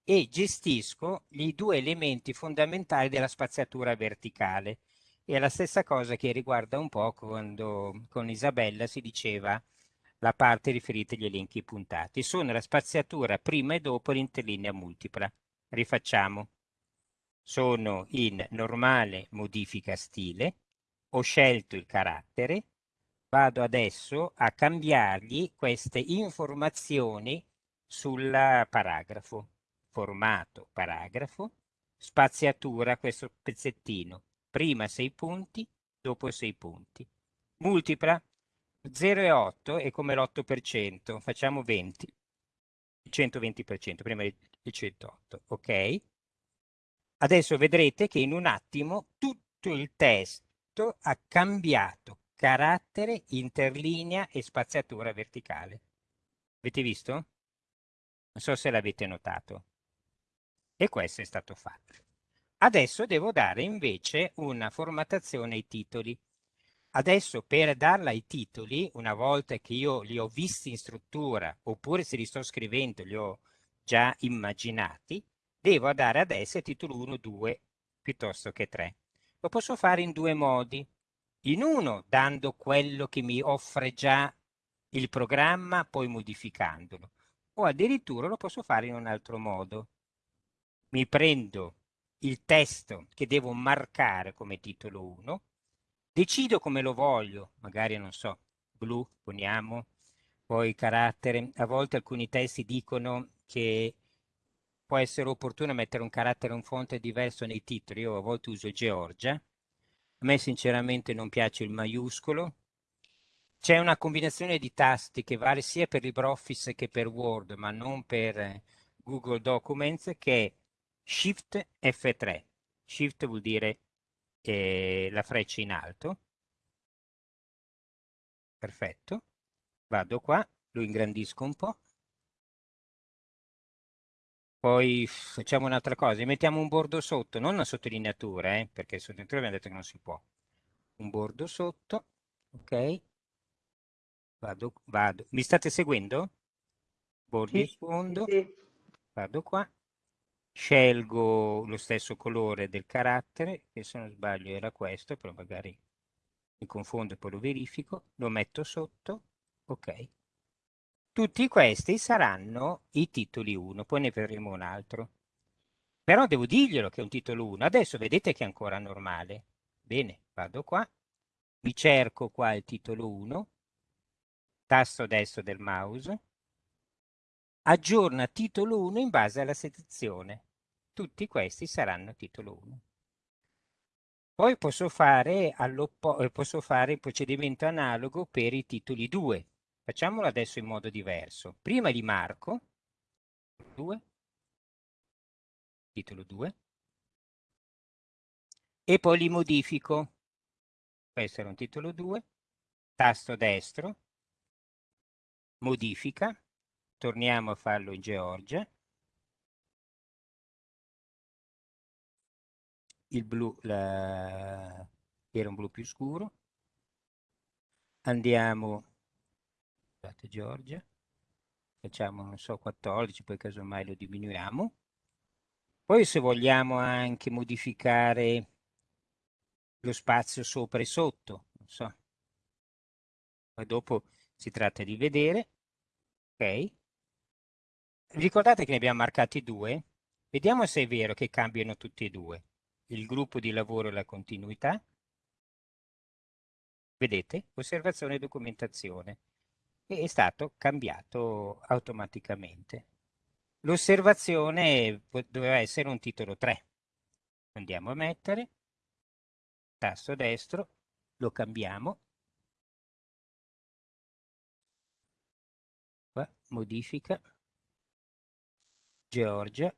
e gestisco i due elementi fondamentali della spaziatura verticale. È la stessa cosa che riguarda un po' quando con Isabella si diceva la parte riferita agli elenchi puntati. Sono la spaziatura prima e dopo l'interlinea multipla. Rifacciamo. Sono in normale modifica stile, ho scelto il carattere, vado adesso a cambiargli queste informazioni sul paragrafo formato paragrafo, spaziatura questo pezzettino, prima sei punti, dopo sei punti. Multipla, 0,8 è come l'8%, facciamo 20, il 120%, prima il 108, ok? Adesso vedrete che in un attimo tutto il testo ha cambiato carattere, interlinea e spaziatura verticale. Avete visto? Non so se l'avete notato. E questo è stato fatto. Adesso devo dare invece una formattazione ai titoli. Adesso per darla ai titoli, una volta che io li ho visti in struttura, oppure se li sto scrivendo, li ho già immaginati, devo dare adesso il titolo 1, 2 piuttosto che 3. Lo posso fare in due modi. In uno, dando quello che mi offre già il programma, poi modificandolo. O addirittura lo posso fare in un altro modo. Mi prendo il testo che devo marcare come titolo 1, decido come lo voglio, magari non so, blu, poniamo, poi carattere. A volte alcuni testi dicono che può essere opportuno mettere un carattere, un fonte diverso nei titoli. Io a volte uso Georgia. A me sinceramente non piace il maiuscolo. C'è una combinazione di tasti che vale sia per LibreOffice che per Word, ma non per Google Documents, che è Shift F3. Shift vuol dire eh, la freccia in alto. Perfetto. Vado qua, lo ingrandisco un po'. Poi facciamo un'altra cosa, mettiamo un bordo sotto, non una sottolineatura, eh, perché sottolineatura abbiamo detto che non si può. Un bordo sotto, ok? Vado, vado. Mi state seguendo? Bordi Sì, sfondo, sì. vado qua, scelgo lo stesso colore del carattere, che se non sbaglio era questo, però magari mi confondo e poi lo verifico, lo metto sotto, ok. Tutti questi saranno i titoli 1, poi ne vedremo un altro. Però devo dirglielo che è un titolo 1. Adesso vedete che è ancora normale. Bene, vado qua, mi cerco qua il titolo 1, tasto destro del mouse, aggiorna titolo 1 in base alla sezione. Tutti questi saranno titolo 1. Poi posso fare, eh, posso fare il procedimento analogo per i titoli 2. Facciamolo adesso in modo diverso. Prima li marco, 2, titolo 2, e poi li modifico. Questo era un titolo 2, tasto destro, modifica, torniamo a farlo in Georgia, il blu la... era un blu più scuro, andiamo, scusate Georgia, facciamo non so 14, poi casomai lo diminuiamo, poi se vogliamo anche modificare lo spazio sopra e sotto, non so, poi dopo si tratta di vedere, ok? Ricordate che ne abbiamo marcati due? Vediamo se è vero che cambiano tutti e due. Il gruppo di lavoro e la continuità. Vedete? Osservazione e documentazione. E è stato cambiato automaticamente. L'osservazione doveva essere un titolo 3. Andiamo a mettere, tasto destro, lo cambiamo qua, modifica, Georgia,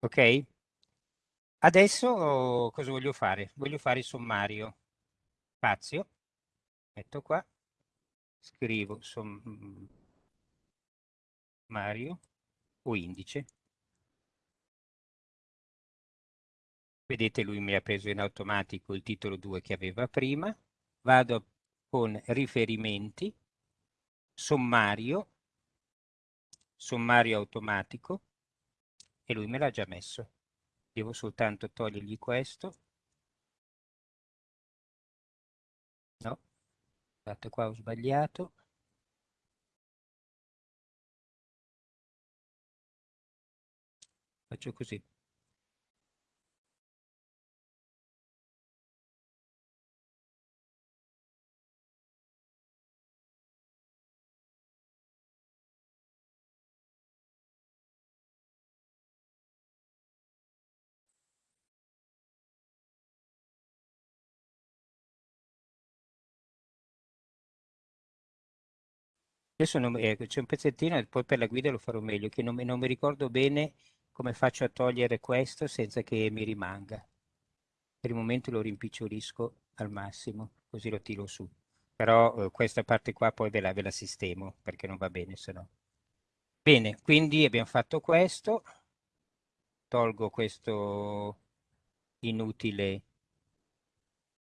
ok? Adesso cosa voglio fare? Voglio fare il sommario, spazio, metto qua, scrivo sommario o indice, Vedete lui mi ha preso in automatico il titolo 2 che aveva prima. Vado con riferimenti, sommario, sommario automatico e lui me l'ha già messo. Devo soltanto togliergli questo. No, guardate qua ho sbagliato. Faccio così. Adesso eh, c'è un pezzettino, e poi per la guida lo farò meglio, che non, non mi ricordo bene come faccio a togliere questo senza che mi rimanga. Per il momento lo rimpicciolisco al massimo, così lo tiro su. Però eh, questa parte qua poi ve la, ve la sistemo, perché non va bene se no. Bene, quindi abbiamo fatto questo. Tolgo questo inutile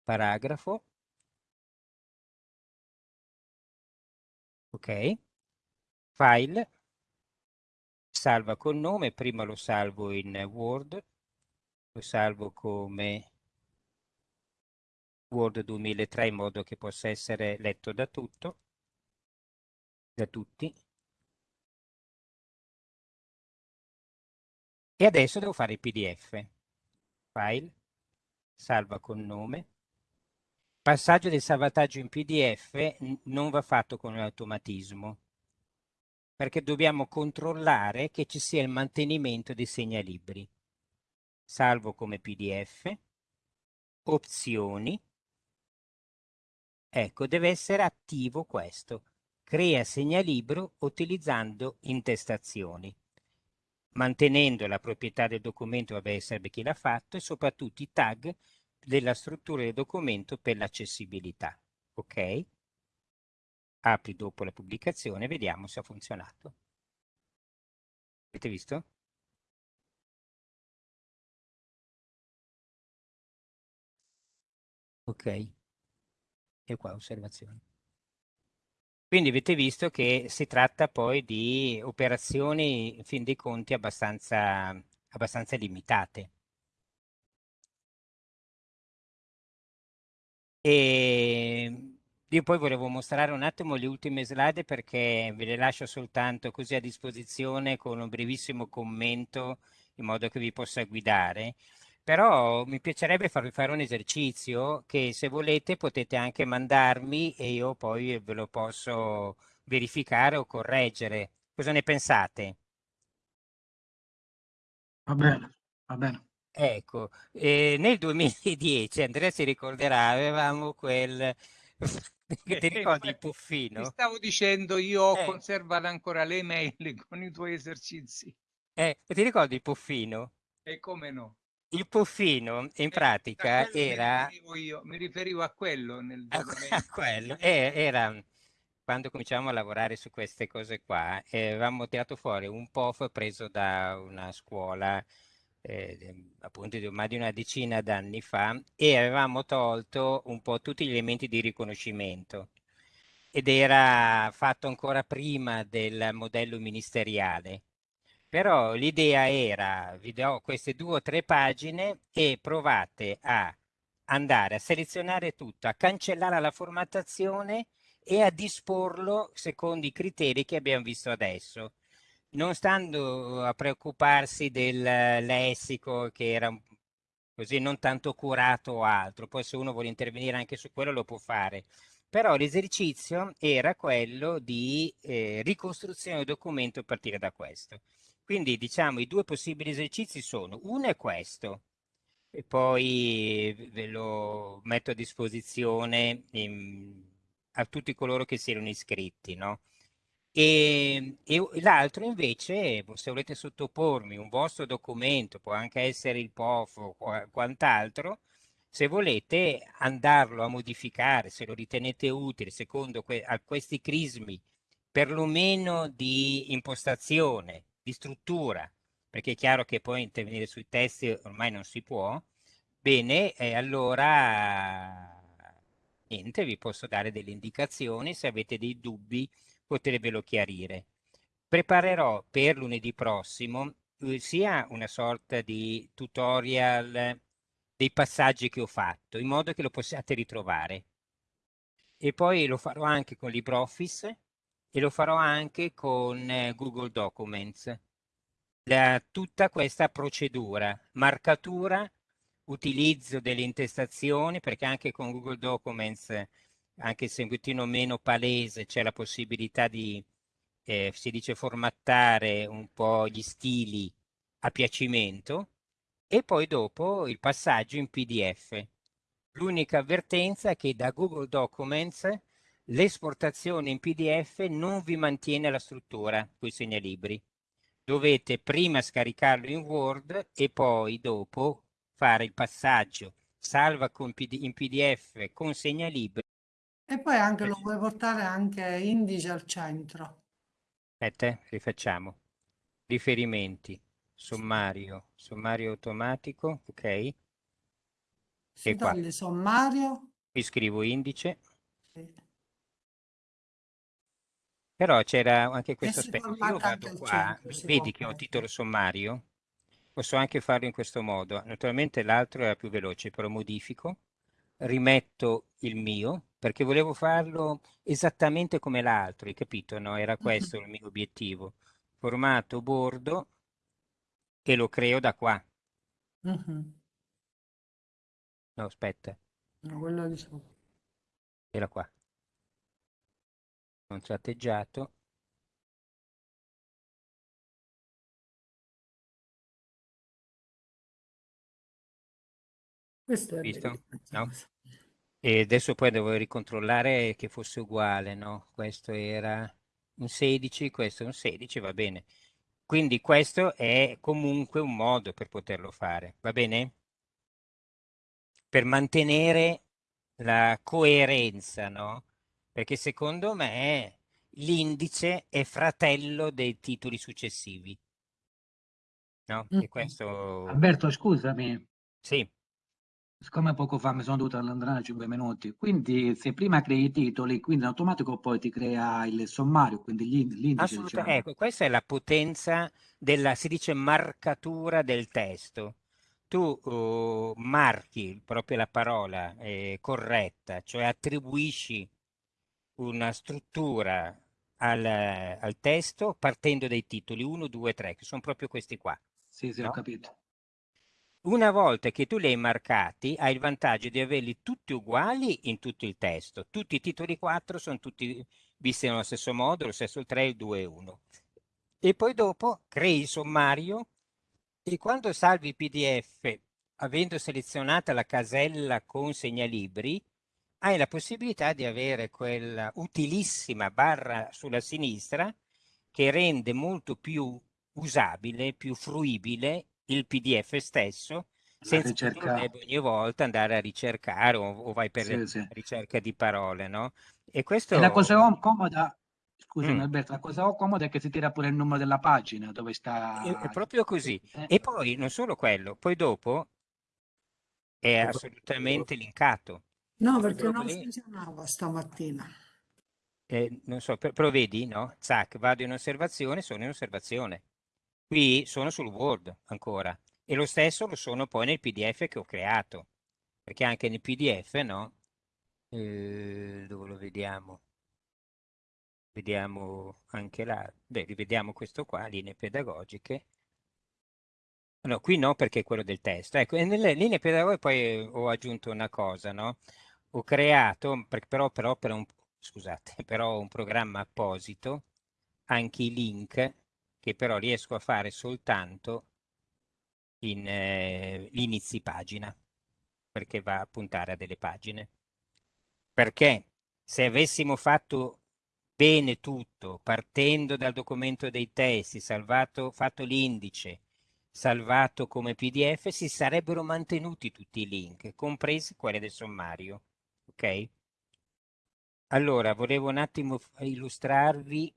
paragrafo. Ok. File. Salva col nome. Prima lo salvo in Word. Lo salvo come Word 2003 in modo che possa essere letto da tutto, da tutti. E adesso devo fare il PDF. File, salva con nome. Passaggio del salvataggio in PDF non va fatto con l'automatismo, perché dobbiamo controllare che ci sia il mantenimento dei segnalibri. Salvo come PDF, opzioni, ecco, deve essere attivo questo. Crea segnalibro utilizzando intestazioni mantenendo la proprietà del documento, vabbè, sarebbe chi l'ha fatto, e soprattutto i tag della struttura del documento per l'accessibilità. Ok? Apri dopo la pubblicazione, vediamo se ha funzionato. Avete visto? Ok. E qua osservazione. Quindi avete visto che si tratta poi di operazioni, in fin dei conti, abbastanza, abbastanza limitate. E io poi volevo mostrare un attimo le ultime slide perché ve le lascio soltanto così a disposizione con un brevissimo commento in modo che vi possa guidare. Però mi piacerebbe farvi fare un esercizio che se volete potete anche mandarmi e io poi ve lo posso verificare o correggere. Cosa ne pensate? Va bene, va bene. Ecco, eh, nel 2010, Andrea si ricorderà, avevamo quel... Ti ricordi il Ti puffino? stavo dicendo, io ho Eh. conservato ancora le mail con i tuoi esercizi. Eh, ti ricordi il puffino? E come no? Il puffino in Eh, pratica era... Mi riferivo, io, mi riferivo a quello nel a, a quello. Era quando cominciamo a lavorare su queste cose qua, eh, avevamo tirato fuori un POF preso da una scuola eh, appunto di ormai di una decina d'anni fa e avevamo tolto un po' tutti gli elementi di riconoscimento ed era fatto ancora prima del modello ministeriale. Però l'idea era, vi do queste due o tre pagine e provate a andare a selezionare tutto, a cancellare la formattazione e a disporlo secondo i criteri che abbiamo visto adesso. Non stando a preoccuparsi del lessico che era così non tanto curato o altro, poi se uno vuole intervenire anche su quello lo può fare. Però l'esercizio era quello di eh, ricostruzione del documento a partire da questo. Quindi diciamo i due possibili esercizi sono, uno è questo, e poi ve lo metto a disposizione in- a tutti coloro che siano iscritti, no? E, e l'altro invece, se volete sottopormi un vostro documento, può anche essere il POF o qua- quant'altro, se volete andarlo a modificare, se lo ritenete utile, secondo que- a questi crismi, perlomeno di impostazione, di struttura, perché è chiaro che poi intervenire sui testi ormai non si può, bene, eh, allora niente, vi posso dare delle indicazioni, se avete dei dubbi potervelo chiarire. Preparerò per lunedì prossimo eh, sia una sorta di tutorial dei passaggi che ho fatto, in modo che lo possiate ritrovare. E poi lo farò anche con LibreOffice e lo farò anche con eh, Google Documents. La- tutta questa procedura, marcatura, utilizzo delle intestazioni, perché anche con Google Documents, anche se un pochettino meno palese, c'è la possibilità di, eh, si dice, formattare un po' gli stili a piacimento e poi dopo il passaggio in PDF. L'unica avvertenza è che da Google Documents l'esportazione in PDF non vi mantiene la struttura con i segnalibri. Dovete prima scaricarlo in Word e poi dopo fare il passaggio salva in PDF con segnalibri. E poi anche lo puoi portare anche indice al centro. Aspetta, rifacciamo. Riferimenti, sommario, sommario automatico, ok? Si E toglie sommario. Qui scrivo indice. Sì. Però c'era anche questo aspetto. Io vado qua, centro, vedi che ho titolo sommario? Posso anche farlo in questo modo. Naturalmente l'altro era più veloce, però modifico, rimetto il mio, perché volevo farlo esattamente come l'altro, hai capito? No? Era questo il mio obiettivo. Formato bordo e lo creo da qua. Mhm. No, aspetta, No, quello di sopra. era qua. Non tratteggiato. Questo è Visto? No? E adesso poi devo ricontrollare che fosse uguale, no? Questo era un 16, questo è un 16, va bene. Quindi questo è comunque un modo per poterlo fare, va bene? Per mantenere la coerenza, no? Perché secondo me l'indice è fratello dei titoli successivi. No? E Mhm. questo... Alberto, scusami, Sì, siccome poco fa mi sono dovuto allontanare 5 minuti, quindi se prima crei i titoli, quindi in automatico poi ti crea il sommario, quindi l'in- l'indice, assolutamente. diciamo. Ecco, questa è la potenza della, si dice, marcatura del testo. Tu uh, marchi proprio la parola eh, corretta, cioè attribuisci una struttura al, al testo partendo dai titoli 1, 2, 3, che sono proprio questi qua. Sì, sì, ho no? capito. Una volta che tu li hai marcati, hai il vantaggio di averli tutti uguali in tutto il testo. Tutti i titoli 4 sono tutti visti nello stesso modo, lo stesso il 3, il 2 e 1. E poi dopo crei il sommario e quando salvi il PDF, avendo selezionata la casella con segnalibri, hai la possibilità di avere quella utilissima barra sulla sinistra che rende molto più usabile, più fruibile il PDF stesso, senza che tu ricerca, debba ogni volta andare a ricercare o, o vai per sì, sì. ricerca di parole, no? E E questo... la cosa om- comoda, scusami Mm. Alberto, la cosa comoda è che si tira pure il numero della pagina dove sta... è proprio così. Eh, E poi non solo quello, poi dopo è assolutamente linkato. No, perché non lì, funzionava stamattina. eh, non so, per- però vedi, no? Zac, vado in osservazione, sono in osservazione. Qui sono sul Word ancora. E lo stesso lo sono poi nel PDF che ho creato. Perché anche nel PDF, no? Eh, dove lo vediamo? Vediamo anche là. Beh, rivediamo questo qua, linee pedagogiche. No, qui no perché è quello del testo. Ecco, e nelle linee pedagogiche poi ho aggiunto una cosa, no? Ho creato, per- però, però per un, scusate, però un programma apposito, anche i link, che però riesco a fare soltanto in eh, inizi pagina, perché va a puntare a delle pagine. Perché se avessimo fatto bene tutto, partendo dal documento dei testi, salvato, fatto l'indice, salvato come PDF, si sarebbero mantenuti tutti i link, compresi quelli del sommario. Ok? Allora, volevo un attimo illustrarvi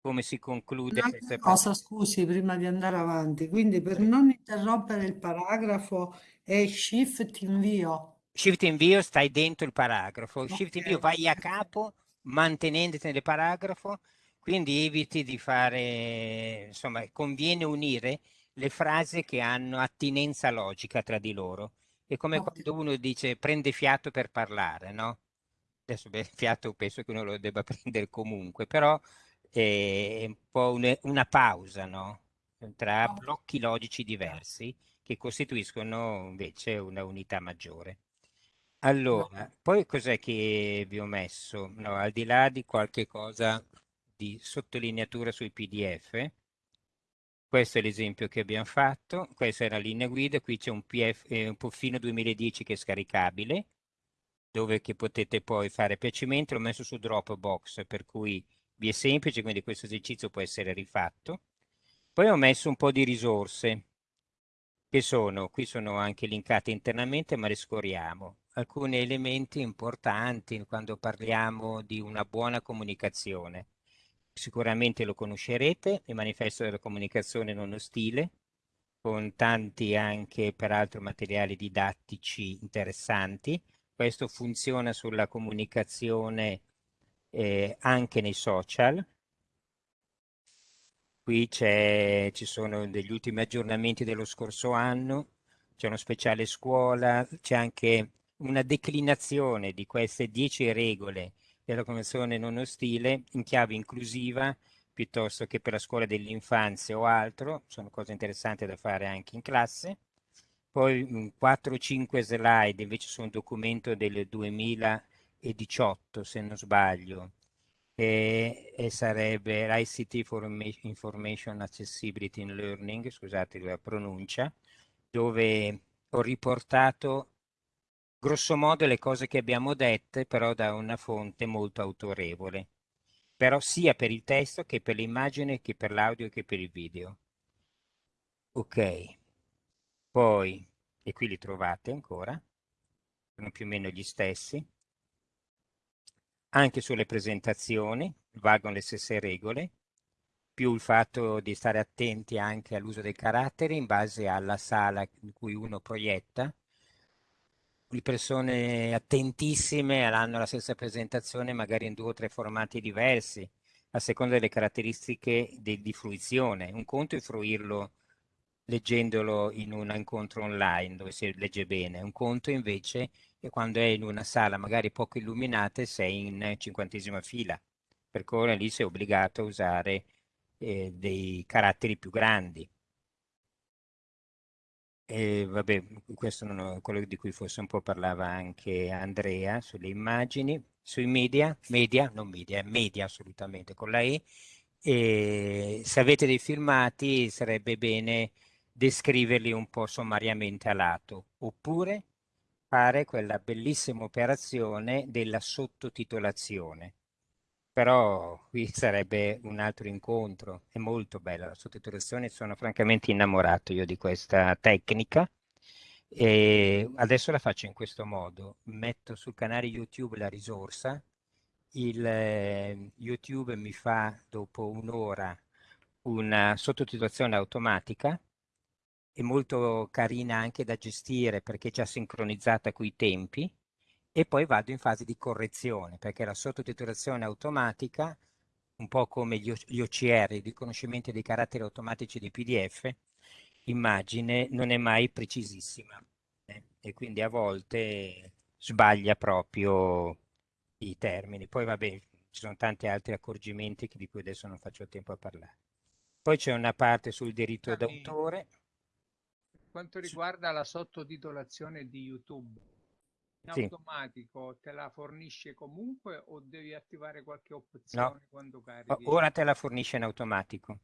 come si conclude questa cosa, scusi, prima di andare avanti, quindi per non interrompere il paragrafo è shift invio. Shift invio stai dentro il paragrafo, shift invio vai a capo mantenendoti nel paragrafo, quindi eviti di fare, insomma, conviene unire le frasi che hanno attinenza logica tra di loro. È come Ok. quando uno dice prende fiato per parlare, no? Adesso beh, fiato penso che uno lo debba prendere comunque, però è un po' un- una pausa, no? Tra Ok. blocchi logici diversi che costituiscono invece una unità maggiore. Allora, poi cos'è che vi ho messo? No, al di là di qualche cosa di sottolineatura sui PDF, questo è l'esempio che abbiamo fatto, questa è la linea guida, qui c'è un, PF, eh, un Puffino 2010 che è scaricabile, dove che potete poi fare piacimento, l'ho messo su Dropbox, per cui vi è semplice, quindi questo esercizio può essere rifatto. Poi ho messo un po' di risorse, che sono, qui sono anche linkate internamente, ma le scoriamo. Alcuni elementi importanti quando parliamo di una buona comunicazione. Sicuramente lo conoscerete, il manifesto della comunicazione non ostile, con tanti anche peraltro materiali didattici interessanti. Questo funziona sulla comunicazione eh, anche nei social. Qui ci sono degli ultimi aggiornamenti dello scorso anno, c'è uno speciale scuola, c'è anche una declinazione di queste dieci regole della Convenzione non ostile in chiave inclusiva piuttosto che per la scuola dell'infanzia o altro, sono cose interessanti da fare anche in classe. Poi 4-5 slide invece su un documento del 2018, se non sbaglio, e, e sarebbe l'ICT for Information Accessibility in Learning, scusate la pronuncia, dove ho riportato grosso modo le cose che abbiamo dette, però da una fonte molto autorevole però sia per il testo che per l'immagine che per l'audio che per il video. Ok, poi, e qui li trovate ancora, sono più o meno gli stessi. Anche sulle presentazioni valgono le stesse regole, più il fatto di stare attenti anche all'uso dei caratteri in base alla sala in cui uno proietta, di persone attentissime hanno la stessa presentazione magari in due o tre formati diversi a seconda delle caratteristiche di, di fruizione. Un conto è fruirlo leggendolo in un incontro online dove si legge bene, un conto invece è quando è in una sala magari poco illuminata e sei in cinquantesima fila, per cui lì sei obbligato a usare eh, dei caratteri più grandi. E vabbè, questo è quello di cui forse un po' parlava anche Andrea sulle immagini, sui media, media, non media, media assolutamente con la E. E se avete dei filmati sarebbe bene descriverli un po' sommariamente a lato, oppure fare quella bellissima operazione della sottotitolazione. Però qui sarebbe un altro incontro, è molto bella la sottotitolazione, sono francamente innamorato io di questa tecnica. E adesso la faccio in questo modo, metto sul canale YouTube la risorsa, il eh, YouTube mi fa dopo un'ora una sottotitolazione automatica, è molto carina anche da gestire perché è già sincronizzata coi tempi, e poi vado in fase di correzione perché la sottotitolazione automatica, un po' come gli, OCR, i riconoscimenti dei caratteri automatici di PDF, immagine non è mai precisissima eh? e quindi a volte sbaglia proprio i termini. Poi vabbè, ci sono tanti altri accorgimenti di cui adesso non faccio tempo a parlare. Poi c'è una parte sul diritto d'autore. Quanto riguarda la sottotitolazione di YouTube, in Sì. automatico te la fornisce comunque o devi attivare qualche opzione quando O- carichi? Ora te la fornisce in automatico,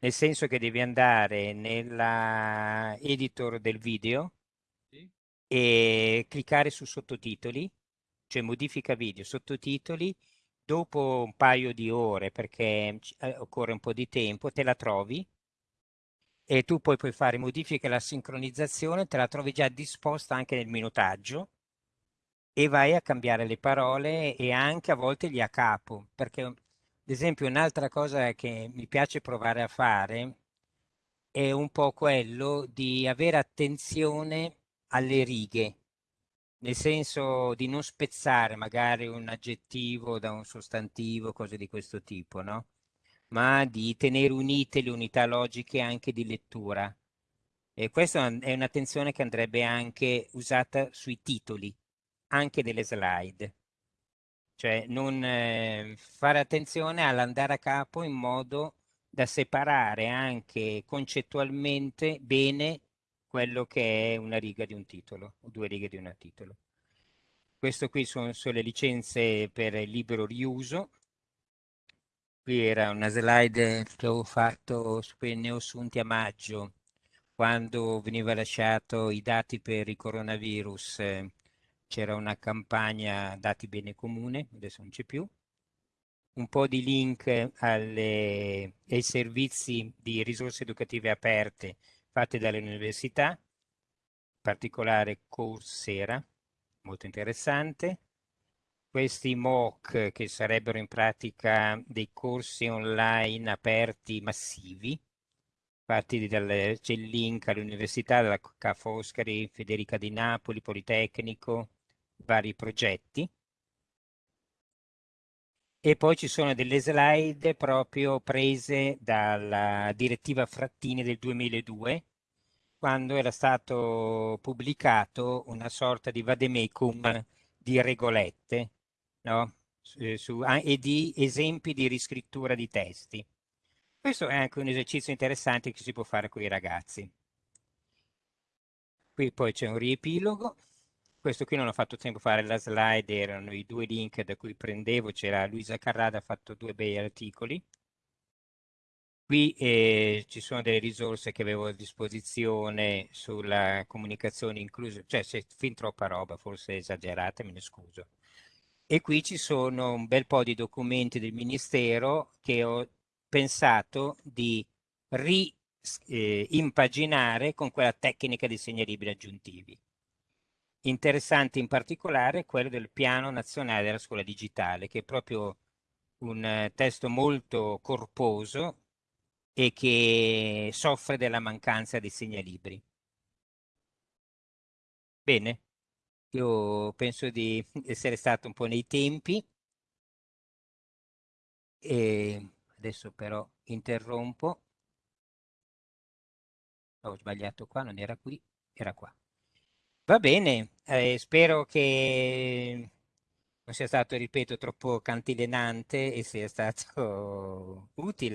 nel senso che devi andare nella editor del video Sì? e cliccare su sottotitoli, cioè modifica video, sottotitoli, dopo un paio di ore, perché eh, occorre un po' di tempo, te la trovi e tu poi puoi fare modifiche alla sincronizzazione, te la trovi già disposta anche nel minutaggio e vai a cambiare le parole e anche a volte gli a capo, perché ad esempio un'altra cosa che mi piace provare a fare è un po' quello di avere attenzione alle righe, nel senso di non spezzare magari un aggettivo da un sostantivo, cose di questo tipo, no? Ma di tenere unite le unità logiche anche di lettura. E questa è un'attenzione che andrebbe anche usata sui titoli anche delle slide. Cioè non eh, fare attenzione all'andare a capo in modo da separare anche concettualmente bene quello che è una riga di un titolo o due righe di un titolo. Questo qui sono, sono le licenze per libero riuso. Qui era una slide che ho fatto su cui ne ho assunti a maggio, quando veniva lasciato i dati per il coronavirus. Eh, c'era una campagna dati bene comune, adesso non c'è più, un po' di link alle, ai servizi di risorse educative aperte fatte dalle università, in particolare Coursera, molto interessante. Questi MOOC che sarebbero in pratica dei corsi online aperti massivi, fatti dal, c'è all'università della Ca' Foscari, Federica di Napoli, Politecnico, vari progetti. E poi ci sono delle slide proprio prese dalla direttiva Frattini del 2002, quando era stato pubblicato una sorta di vademecum di regolette no? su, su, ah, e di esempi di riscrittura di testi. Questo è anche un esercizio interessante che si può fare con i ragazzi. Qui poi c'è un riepilogo. Questo qui non ho fatto tempo a fare la slide, erano i due link da cui prendevo, c'era Luisa Carrada, ha fatto due bei articoli. Qui eh, ci sono delle risorse che avevo a disposizione sulla comunicazione inclusa, cioè c'è fin troppa roba, forse esagerata, me ne scuso. E qui ci sono un bel po' di documenti del Ministero che ho pensato di rimpaginare eh, con quella tecnica di segnalibri aggiuntivi. Interessante in particolare quello del Piano Nazionale della Scuola Digitale, che è proprio un eh, testo molto corposo e che soffre della mancanza di segnalibri. Bene, io penso di essere stato un po' nei tempi e adesso però interrompo. Ho sbagliato qua, non era qui, era qua. Va bene, eh, spero che non sia stato, ripeto, troppo cantilenante e sia stato utile.